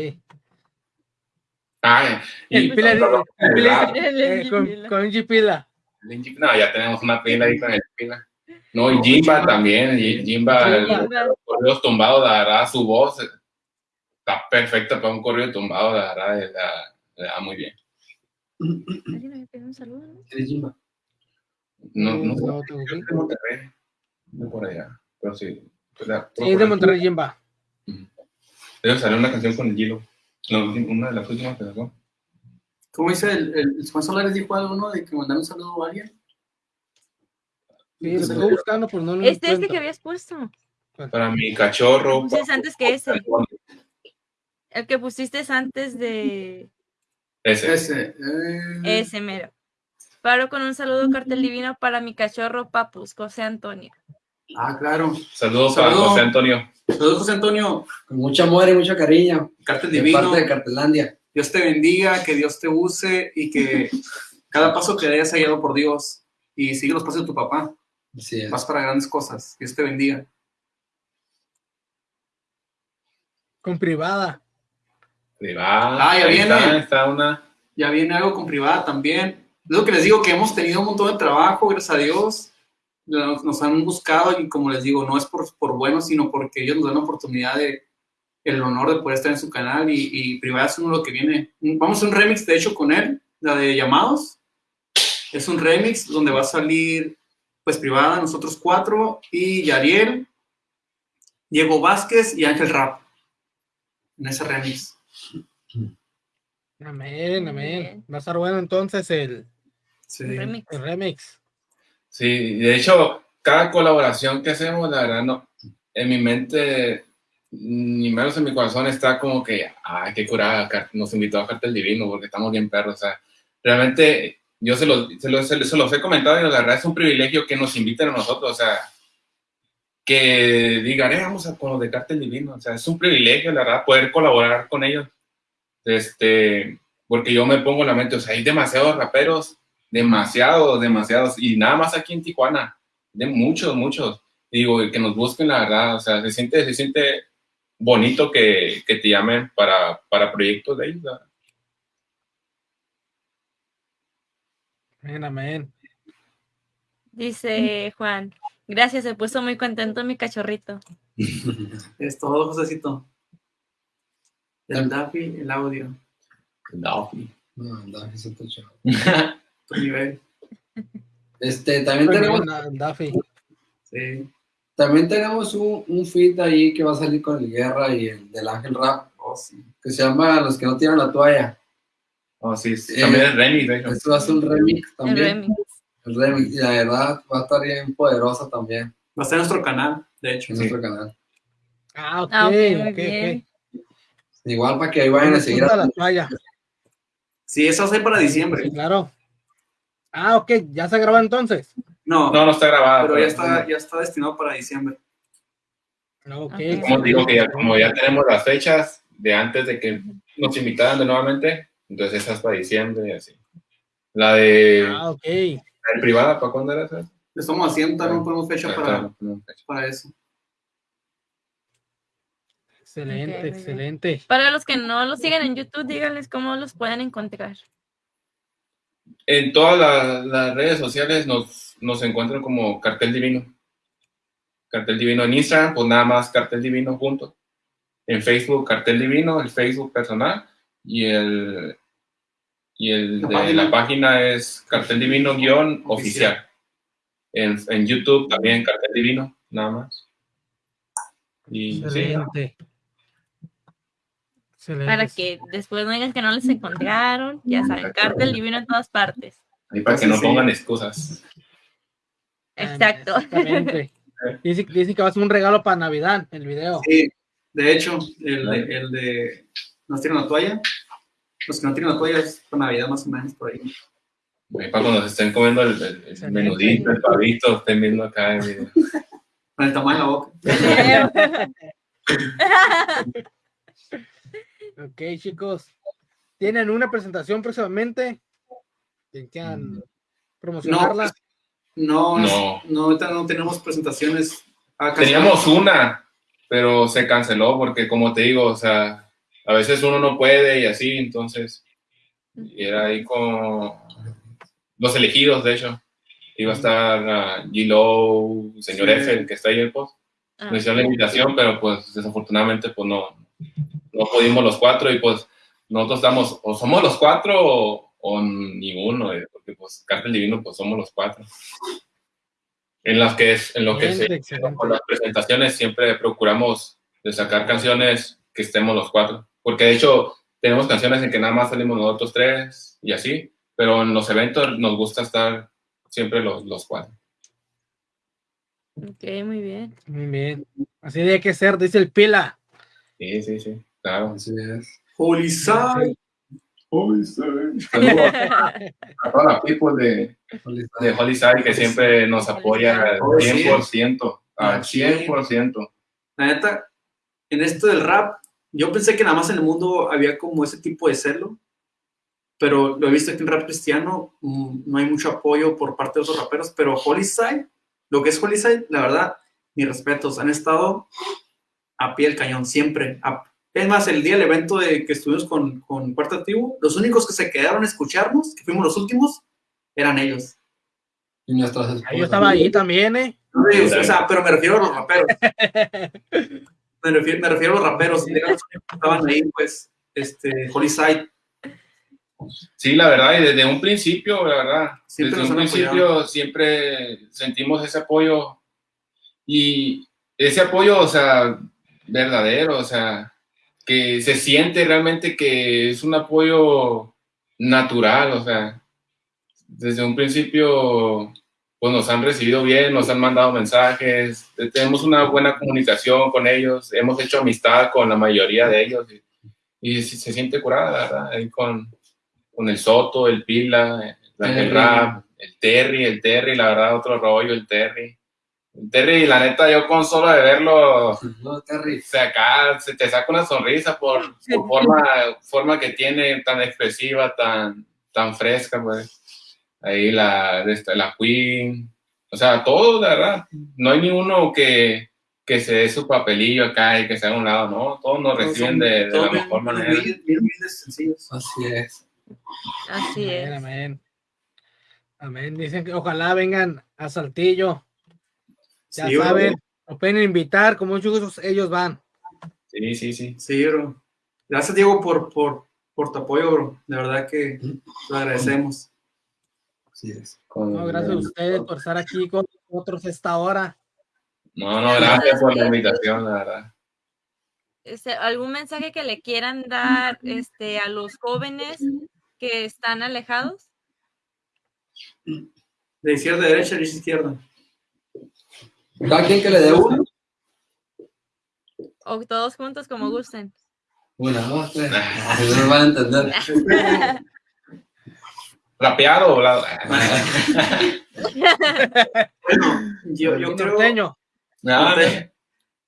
Ah, y, El pila, dice- el pila dice, El eh, con, Pila. con G Pila. No, ya tenemos una pila ahí con el pila. No, y Jimba también. Jimba, los corridos tumbados, verdad, su voz está perfecta para un corrido tumbado, le da, da muy bien. ¿Alguien me pide un saludo? no? ¿Quieres Jimba? No, no, No, no, tengo que- de Monterrey, de por allá, pero sí. pues, la- Sí, es de Monterrey Jimba. Debe salir una canción con el Gilo. No, una de las últimas que sacó. ¿Cómo dice el, el, el Juan Solares dijo algo, no? De que mandar un saludo a alguien. Sí, lo buscando, pero no lo Este, este encuentro. que habías puesto. Para mi cachorro. Pusiste antes que ese. El que pusiste es antes de Ese. Ese. eh, ese mero. Paro con un saludo cartel divino para mi cachorro Papus, José Antonio. Ah, claro. Saludos para Saludos. José Antonio. Saludos, José Antonio. Con mucho amor y mucho cariño. Cartel De divino. parte de Cartelandia. Dios te bendiga, que Dios te use y que *laughs* cada paso que hayas hallado por Dios y sigue los pasos de tu papá. Así es. Vas para grandes cosas. Dios te bendiga. Con privada. Privada. Ah, ya viene. Está, está una. Ya viene algo con privada también. Lo que les digo, que hemos tenido un montón de trabajo, gracias a Dios. Nos, han buscado y como les digo, no es por, por bueno, sino porque ellos nos dan la oportunidad de el honor de poder estar en su canal y, y privada es uno lo que viene. Vamos a un remix, de hecho, con él, la de llamados. Es un remix donde va a salir, pues, privada, nosotros cuatro y Yariel, Diego Vázquez y Ángel Rap en ese remix. Amén, amén. Va a estar bueno entonces el, Sí. Un remix. el remix. Sí, de hecho, cada colaboración que hacemos, la verdad, no, en mi mente, ni menos en mi corazón, está como que, ay, qué curada, nos invitó a Cartel Divino porque estamos bien perros. O sea, realmente, yo se los, se los, se los- se los he comentado y la verdad es un privilegio que nos inviten a nosotros, o sea, que digan, eh, vamos a con los de Cartel Divino. O sea, es un privilegio, la verdad, poder colaborar con ellos. Este, porque yo me pongo en la mente, o sea, hay demasiados raperos demasiados, demasiados, y nada más aquí en Tijuana, de muchos, muchos. Digo, que nos busquen, la verdad, o sea, se siente, se siente bonito que, que te llamen para, para proyectos de ellos. verdad. Amén, amén. Dice Juan. Gracias, se puso muy contento mi cachorrito. *laughs* Es todo, Josecito. El Daffy, el audio, No. No, anda, ese está chido. Tu nivel. Este, también tenemos, Daffy. Sí. también tenemos un, un feed ahí que va a salir con el Guerra y el del Ángel Rap, Oh, sí. que se llama Los que no tiran la toalla. Oh, sí, también es remix, de hecho. Esto va a ser un remix El también. remix. El remix, y la verdad va a estar bien poderosa también Va a estar en nuestro canal, de hecho. en Sí. nuestro canal. Ah, ok, Ah, ok, muy ok, ok. bien. Igual para que ahí vayan a seguir. La toalla. Sí, eso va a ser para diciembre. Sí, claro. Ah, ok, ya se grabó entonces. No, No, no está grabada. pero ya está, ya está destinado para diciembre. Ok. Ok. Como digo que ya, como ya tenemos las fechas de antes de que nos invitaran de nuevamente, entonces esa es para diciembre y así. La de, Ah, ok. la de privada, ¿para cuándo era esa? Estamos haciendo, también no ponemos fecha Ah, para, claro, no, fecha. para eso. Excelente, excelente. Para los que no los siguen en YouTube, díganles cómo los pueden encontrar. En todas las, las redes sociales nos, nos encuentran como Cartel Divino. Cartel Divino en Instagram, pues nada más Cartel Divino junto. En Facebook, Cartel Divino, el Facebook personal. Y el, y el La de página. la página es Cartel Divino guion oficial. En, en YouTube también Cartel Divino, nada más. Y sí, Excelente. Para que después no digan que no les encontraron. Ya saben, cartel divino en todas partes. ahí para que no pongan excusas. Exacto. Exactamente. *laughs* Dice, dice que va a ser un regalo para Navidad el video. Sí, de hecho, el de, el de nos tiran la toalla. Los que no tiran la toalla es para Navidad más o menos por ahí. Ahí para cuando se estén comiendo el, el- el Excelente. menudito, el pavito, estén viendo acá el video. Con el tamaño de la boca. *laughs* *laughs* Ok, chicos. ¿Tienen una presentación próximamente? ¿Que quieran promocionarla? No, No. no, no, ahorita no tenemos presentaciones. Ah, Teníamos una, pero se canceló porque, como te digo, o sea, a veces uno no puede y así, entonces, y era ahí con los elegidos, de hecho. Iba a estar uh, G-Lo, señor Sí. F, el que está ahí el post. Ah, Nos hicieron la invitación, pero pues desafortunadamente pues no, no pudimos los cuatro y pues nosotros estamos, o somos los cuatro o, o ninguno, eh, porque pues Cartel Divino pues somos los cuatro. En las que es, en lo que se, con las presentaciones siempre procuramos de sacar canciones que estemos los cuatro, porque de hecho tenemos canciones en que nada más salimos nosotros tres y así, pero en los eventos nos gusta estar siempre los, los cuatro. ok, muy bien. Muy bien. Así debe que ser, dice el Pila. Sí, sí, sí, claro. Así es. Holy Side. Saludos a *laughs* toda la people de, de Holy Side que siempre nos apoya al Oh, sí. 100%, al 100%. La neta, en esto del rap, yo pensé que nada más en el mundo había como ese tipo de celo, pero lo he visto que en rap cristiano mm, no hay mucho apoyo por parte de otros raperos, pero Holyside, lo que es Holyside, la verdad, mis respetos, han estado a pie del cañón siempre. A- es más, el día del evento de que estuvimos con, con Cuarta Tribu, los únicos que se quedaron a escucharnos, que fuimos los últimos, eran ellos. Y nuestras. Yo estaba ahí también, ¿eh? No, sí, o sea, pero me refiero a los raperos. *laughs* Me refiero, me refiero a los raperos. Que estaban ahí, pues, este, Holyside. Sí, la verdad, y desde un principio, la verdad, Siempre desde un principio apoyado. siempre sentimos ese apoyo y ese apoyo, o sea, verdadero, o sea, que se siente realmente que es un apoyo natural, o sea, desde un principio, pues nos han recibido bien, nos han mandado mensajes, eh, tenemos una buena comunicación con ellos, hemos hecho amistad con la mayoría de ellos y, y se, siente curada, la verdad, ahí con, con el Soto, el Pila, el, el. Rap, el Terry, el Terry, la verdad, otro rollo, el Terry. Terry, la neta, yo con solo de verlo, No, Terry. se acá se te saca una sonrisa por, por forma, forma que tiene tan expresiva, tan, tan fresca, pues. Ahí la, esta, la Queen, o sea, todo, la verdad. No hay ni uno que, que se dé su papelillo acá y que se haga a un lado, ¿no? Todos nos reciben de, de la bien- mejor bien manera. bien humildes, sencillos. Así es. Así Amén, es. amén. Amén. Dicen que ojalá vengan a Saltillo. Ya Sí, bro. saben, nos pueden invitar, con mucho gusto ellos van. Sí, sí, sí. Sí, bro. Gracias, Diego, por, por, por tu apoyo, bro. De verdad que lo agradecemos. Así es. Con- No, gracias a ustedes por estar aquí con nosotros esta hora. No, no, gracias por la invitación, la verdad. Este, ¿Algún mensaje que le quieran dar este, a los jóvenes que están alejados? De izquierda a derecha, derecha a izquierda. Cada quien que le dé uno. O todos juntos como gusten. Una, dos, tres. Así no nos van a entender. ¿Rapear o la... Yo, yo creo... norteño. Nada,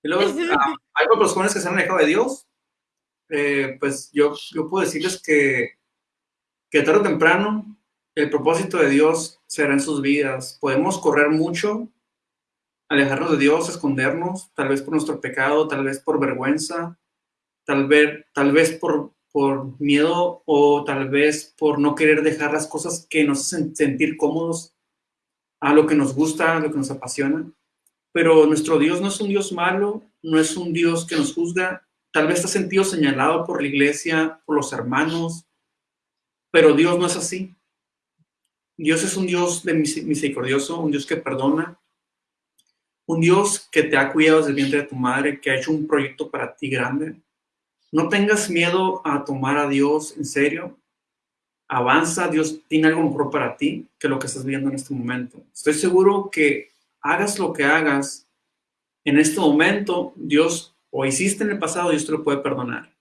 Y luego, *laughs* ah, hay otros jóvenes que se han alejado de Dios. Eh, pues yo, yo puedo decirles que, que tarde o temprano el propósito de Dios será en sus vidas. Podemos correr mucho, alejarnos de Dios, escondernos, tal vez por nuestro pecado, tal vez por vergüenza, tal vez, tal vez por, por miedo o tal vez por no querer dejar las cosas que nos hacen sentir cómodos a lo que nos gusta, a lo que nos apasiona. Pero nuestro Dios no es un Dios malo, no es un Dios que nos juzga. Tal vez está sentido señalado por la iglesia, por los hermanos, pero Dios no es así. Dios es un Dios de mis- misericordioso, un Dios que perdona, un Dios que te ha cuidado desde el vientre de tu madre, que ha hecho un proyecto para ti grande. No tengas miedo a tomar a Dios en serio. Avanza, Dios tiene algo mejor para ti que lo que estás viendo en este momento. Estoy seguro que hagas lo que hagas, en este momento, Dios, o hiciste en el pasado, Dios te lo puede perdonar.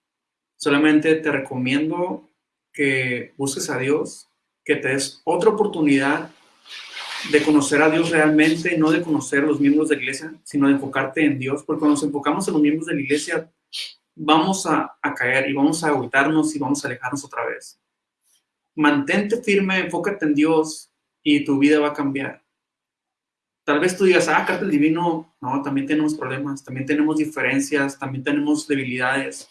Solamente te recomiendo que busques a Dios, que te des otra oportunidad de conocer a Dios realmente, no de conocer a los miembros de la iglesia, sino de enfocarte en Dios, porque cuando nos enfocamos en los miembros de la iglesia, vamos a, caer y vamos a agüitarnos y vamos a alejarnos otra vez. Mantente firme, enfócate en Dios y tu vida va a cambiar. Tal vez tú digas, ah, Cartel Divino, no, también tenemos problemas, también tenemos diferencias, también tenemos debilidades,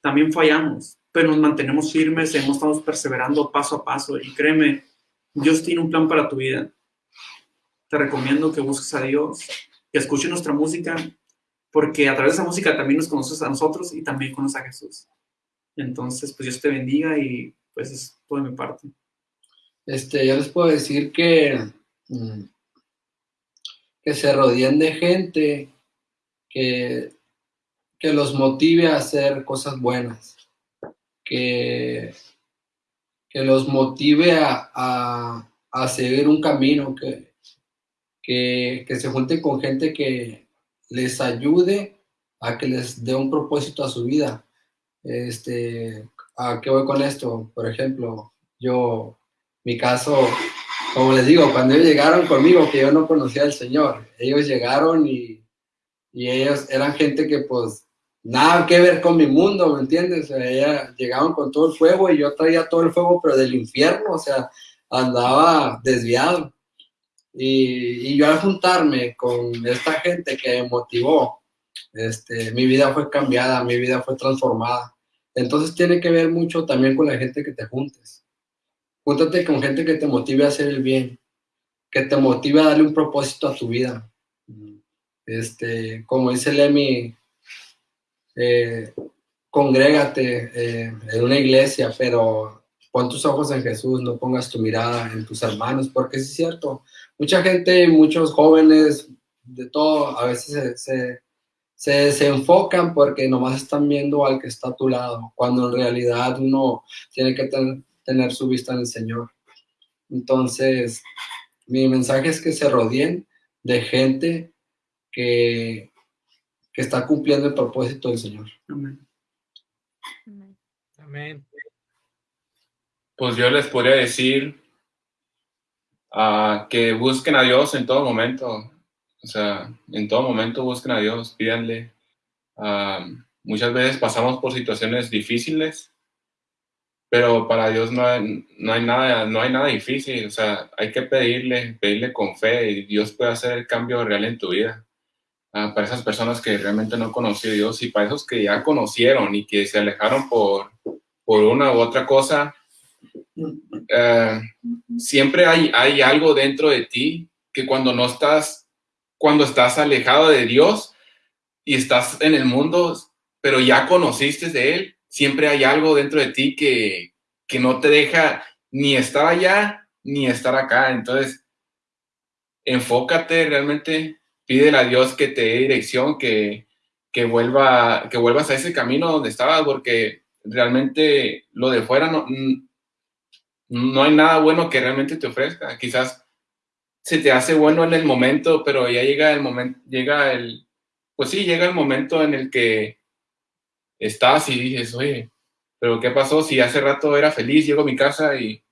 también fallamos, pero nos mantenemos firmes, hemos estado perseverando paso a paso y créeme, Dios tiene un plan para tu vida. Te recomiendo que busques a Dios, que escuches nuestra música, porque a través de esa música también nos conoces a nosotros y también conoces a Jesús. Entonces, pues Dios te bendiga y pues es todo de mi parte. Este, yo les puedo decir que, mm, que se rodeen de gente que, que los motive a hacer cosas buenas, que, que los motive a, a- a seguir un camino, que, que, que se junten con gente que les ayude a que les dé un propósito a su vida. Este, ¿A qué voy con esto? Por ejemplo, yo, mi caso, como les digo, cuando ellos llegaron conmigo, que yo no conocía al Señor, ellos llegaron y, y ellos eran gente que pues nada que ver con mi mundo, ¿me entiendes? Ella- llegaban con todo el fuego y yo traía todo el fuego, pero del infierno, o sea, andaba desviado. Y, yo al juntarme con esta gente que me motivó, este, mi vida fue cambiada, mi vida fue transformada. Entonces tiene que ver mucho también con la gente que te juntes. Júntate con gente que te motive a hacer el bien, que te motive a darle un propósito a tu vida. Este, como dice Lemmy, eh, congrégate eh, en una iglesia, pero pon tus ojos en Jesús, no pongas tu mirada en tus hermanos, porque es cierto, mucha gente, muchos jóvenes, de todo, a veces se, se, se porque nomás están viendo al que está a tu lado, cuando en realidad uno tiene que ten- tener su vista en el Señor. Entonces, mi mensaje es que se rodeen de gente que, que está cumpliendo el propósito del Señor. Amén. Amén. Pues yo les podría decir ah, que busquen a Dios en todo momento. O sea, en todo momento busquen a Dios, pídanle. Ah, muchas veces pasamos por situaciones difíciles, pero para Dios no hay, no hay nada, no hay nada difícil. O sea, hay que pedirle, pedirle con fe y Dios puede hacer el cambio real en tu vida. Ah, para esas personas que realmente no conocieron a Dios y para esos que ya conocieron y que se alejaron por, por una u otra cosa, eh, siempre hay, hay algo dentro de ti que cuando no estás, cuando estás alejado de Dios y estás en el mundo, pero ya conociste de Él, siempre hay algo dentro de ti que, que no te deja ni estar allá ni estar acá. Entonces, enfócate realmente, pídele a Dios que te dé dirección, que, que, vuelva, que vuelvas a ese camino donde estabas, porque realmente lo de fuera no, no hay nada bueno que realmente te ofrezca. Quizás se te hace bueno en el momento, pero ya llega el momento, llega el, pues sí, llega el momento en el que estás y dices, oye, pero ¿qué pasó? Si hace rato era feliz, llego a mi casa y,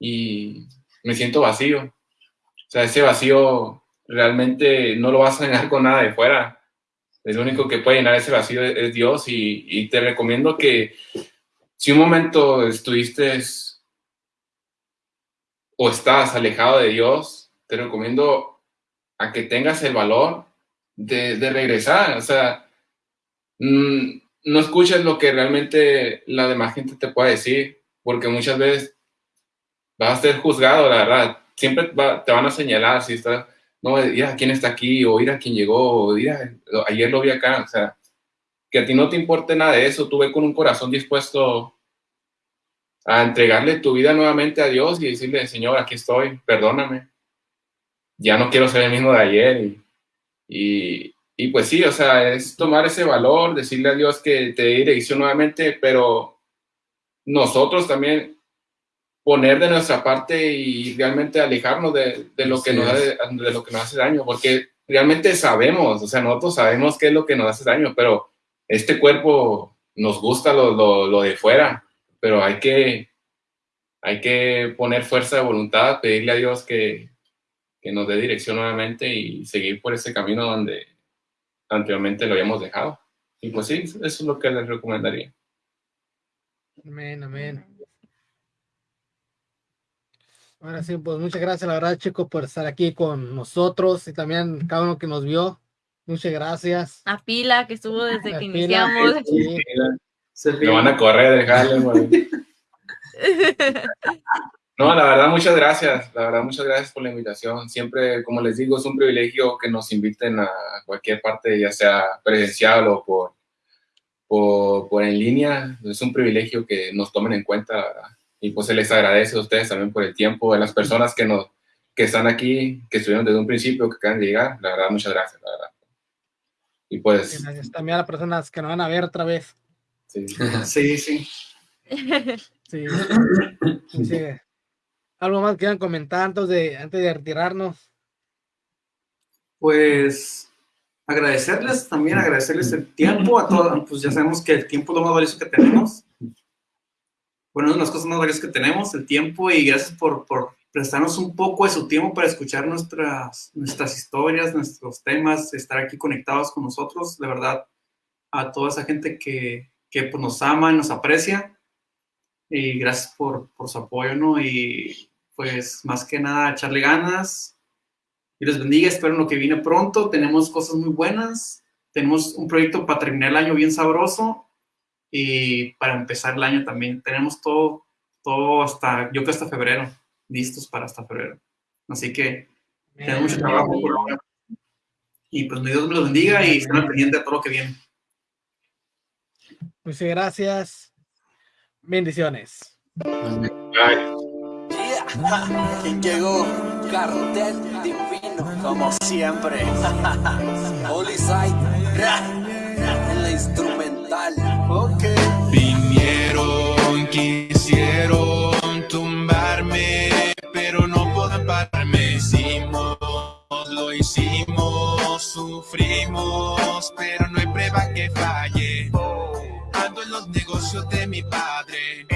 y me siento vacío. O sea, ese vacío realmente no lo vas a llenar con nada de fuera. El único que puede llenar ese vacío es, Dios y, te recomiendo que si un momento estuviste o estás alejado de Dios, te recomiendo a que tengas el valor de, regresar. O sea, mm, no escuches lo que realmente la demás gente te puede decir, porque muchas veces vas a ser juzgado, la verdad. Siempre te van a señalar si estás no, mira quién está aquí, o ir a quién llegó, o ayer lo vi acá, o sea, que a ti no te importe nada de eso, tú ve con un corazón dispuesto a entregarle tu vida nuevamente a Dios y decirle, Señor, aquí estoy, perdóname, ya no quiero ser el mismo de ayer. Y, y, pues sí, o sea, es tomar ese valor, decirle a Dios que te dé dirección nuevamente, pero nosotros también poner de nuestra parte y realmente alejarnos de, de lo, que nos de, lo que nos hace daño, porque realmente sabemos, o sea, nosotros sabemos qué es lo que nos hace daño, pero este cuerpo nos gusta lo, lo, lo de fuera, pero hay que, hay que poner fuerza de voluntad, pedirle a Dios que, que nos dé dirección nuevamente y seguir por ese camino donde anteriormente lo habíamos dejado. Y pues sí, eso es lo que les recomendaría. Amén, amén. Ahora sí, pues muchas gracias, la verdad, chicos, por estar aquí con nosotros y también cada uno que nos vio. Muchas gracias. A Pila, que estuvo desde que iniciamos. Sí. Me van a correr, dejarle, *laughs* No, la verdad, muchas gracias. La verdad, muchas gracias por la invitación. Siempre, como les digo, es un privilegio que nos inviten a cualquier parte, ya sea presencial o por, por, por en línea. Es un privilegio que nos tomen en cuenta, y pues se les agradece a ustedes también por el tiempo, de las personas que, nos, que están aquí, que estuvieron desde un principio, que acaban de llegar. La verdad, muchas gracias, la verdad. Y pues... Gracias también a las personas que nos van a ver otra vez. *laughs* Sí, sí. sí. sí. sí. ¿Algo más que quieran comentar antes de, antes de retirarnos? Pues agradecerles también, agradecerles el tiempo a todos, pues ya sabemos que el tiempo es lo más valioso que tenemos bueno, una de las cosas más valiosas que tenemos, el tiempo, y gracias por, por, prestarnos un poco de su tiempo para escuchar nuestras, nuestras historias, nuestros temas, estar aquí conectados con nosotros, de verdad, a toda esa gente que, que pues, nos ama y nos aprecia, y gracias por, por su apoyo, ¿no? Y pues más que nada, echarle ganas, y les bendiga, espero lo que viene pronto, tenemos cosas muy buenas, tenemos un proyecto para terminar el año bien sabroso, y para empezar el año también tenemos todo, todo hasta, yo creo que hasta febrero, listos para hasta febrero. Así que tenemos mucho trabajo por ahora. Y pues Dios me los bendiga y estén al pendiente de todo lo que viene. Muchas gracias. Bendiciones. ¿Quién llegó? Cartel divino, como siempre. *laughs* Holy en *laughs* la instrumental. Okay. Hicimos, lo hicimos, sufrimos, pero no hay prueba que falle. Ando en los negocios de mi padre,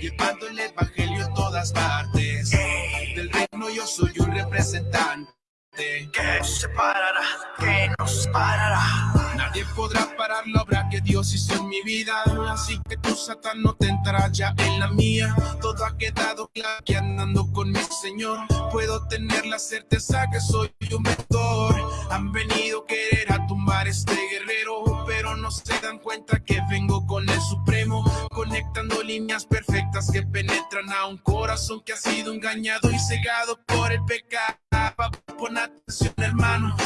llevando el evangelio en todas partes. Del reino yo soy un representante que nos separará, que nos parará. Nadie podrá parar la obra que Dios hizo en mi vida. Así que tu Satán no te entrará ya en la mía. Todo ha quedado claro que andando con mi Señor puedo tener la certeza que soy un mentor. Han venido a querer a tumbar este guerrero, pero no se dan cuenta que vengo con el Supremo, conectando líneas perfectas que penetran a un corazón que ha sido engañado y cegado por el pecado. Pon atención, hermano.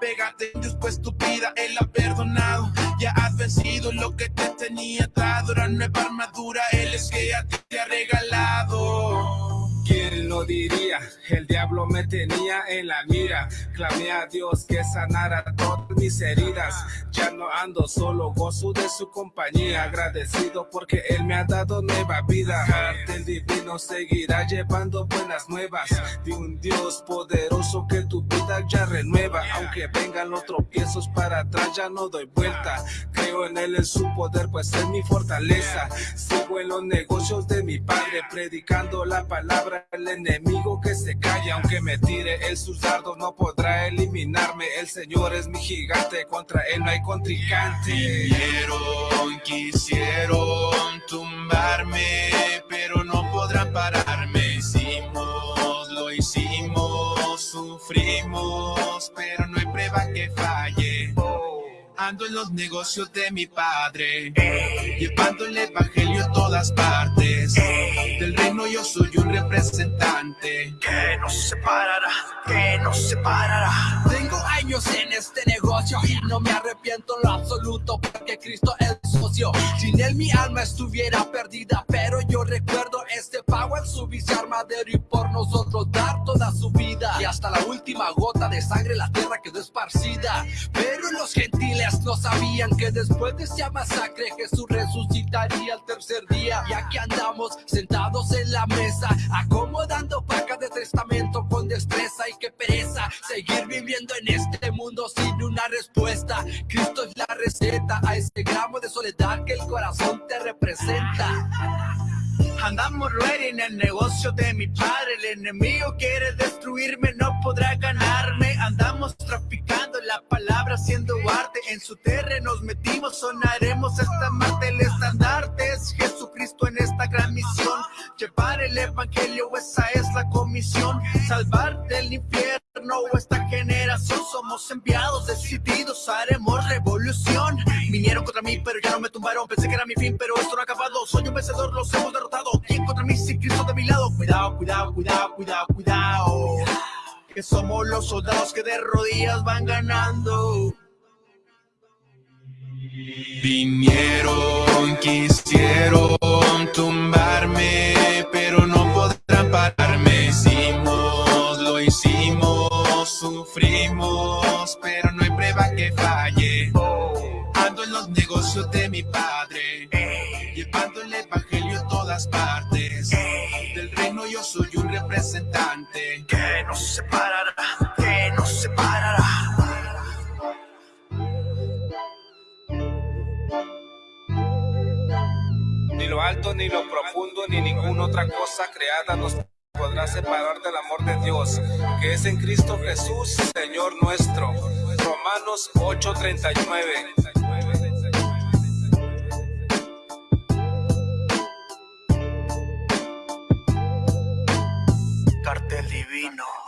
Pégate, después tu vida, Él ha perdonado. Ya has vencido lo que te tenía atado. Ahora nueva armadura, Él es que a ti te ha regalado. ¿Quién lo diría? El diablo me tenía en la mira. Clamé a Dios que sanara todo mis heridas. Ya no ando solo, gozo de su compañía. Agradecido porque él me ha dado nueva vida. El divino seguirá llevando buenas nuevas de un Dios poderoso que tu vida ya renueva. Aunque vengan los tropiezos para atrás, ya no doy vuelta. Creo en él, en su poder, pues es mi fortaleza. Sigo en los negocios de mi padre, predicando la palabra. El enemigo que se calla, aunque me tire el sus dardos, no podrá eliminarme. El Señor es mi gigante, contra él no hay contrincante. Vinieron, quisieron tumbarme, pero no podrán pararme. Hicimos, lo hicimos, sufrimos, pero no hay prueba que falle. Ando en los negocios de mi padre, llevando el evangelio a todas partes. Del reino yo soy un representante que no se separará, que no se separará. Tengo años en este negocio y no me arrepiento en lo absoluto porque Cristo es socio. Sin él mi alma estuviera perdida, pero yo recuerdo este pago en su viciar madero y por nosotros dar toda su vida. Y hasta la última gota de sangre la tierra quedó esparcida. Pero los gentiles no sabían que después de esa masacre Jesús resucitaría el tercer día. Y aquí andamos sentados en la mesa, acomodando pacas de testamento con destreza y qué pereza seguir viviendo en este mundo sin una respuesta. Cristo es la receta a ese gramo de soledad que el corazón te representa. Andamos ready en el negocio de mi padre. El enemigo quiere destruirme, no podrá ganarme. Andamos traficando la palabra, haciendo arte. En su terreno nos metimos, sonaremos esta Marte. El estandarte es Jesucristo en esta gran misión. Llevar el evangelio, esa es la comisión. Salvar del infierno esta generación. Somos enviados, decididos, haremos revolución. Vinieron contra mí, pero ya no me tumbaron. Pensé que era mi fin, pero esto no ha acabado. Soy un vencedor, los hemos derrotado. ¿Quién contra mí? Si Cristo de mi lado. Cuidado, cuidado, cuidado, cuidado, cuidado. Que somos los soldados que de rodillas van ganando. Vinieron, quisieron tumbarme, pero no podrán pararme. Hicimos, sufrimos, pero no hay prueba que falle. Ando en los negocios de mi padre, llevando el evangelio a todas partes. Del reino yo soy un representante que no se separará, que no se separará. Ni lo alto, ni lo profundo, ni ninguna otra cosa creada nos podrá separar del amor de Dios, que es en Cristo Jesús, Señor nuestro. Romanos 8:39. Cartel divino.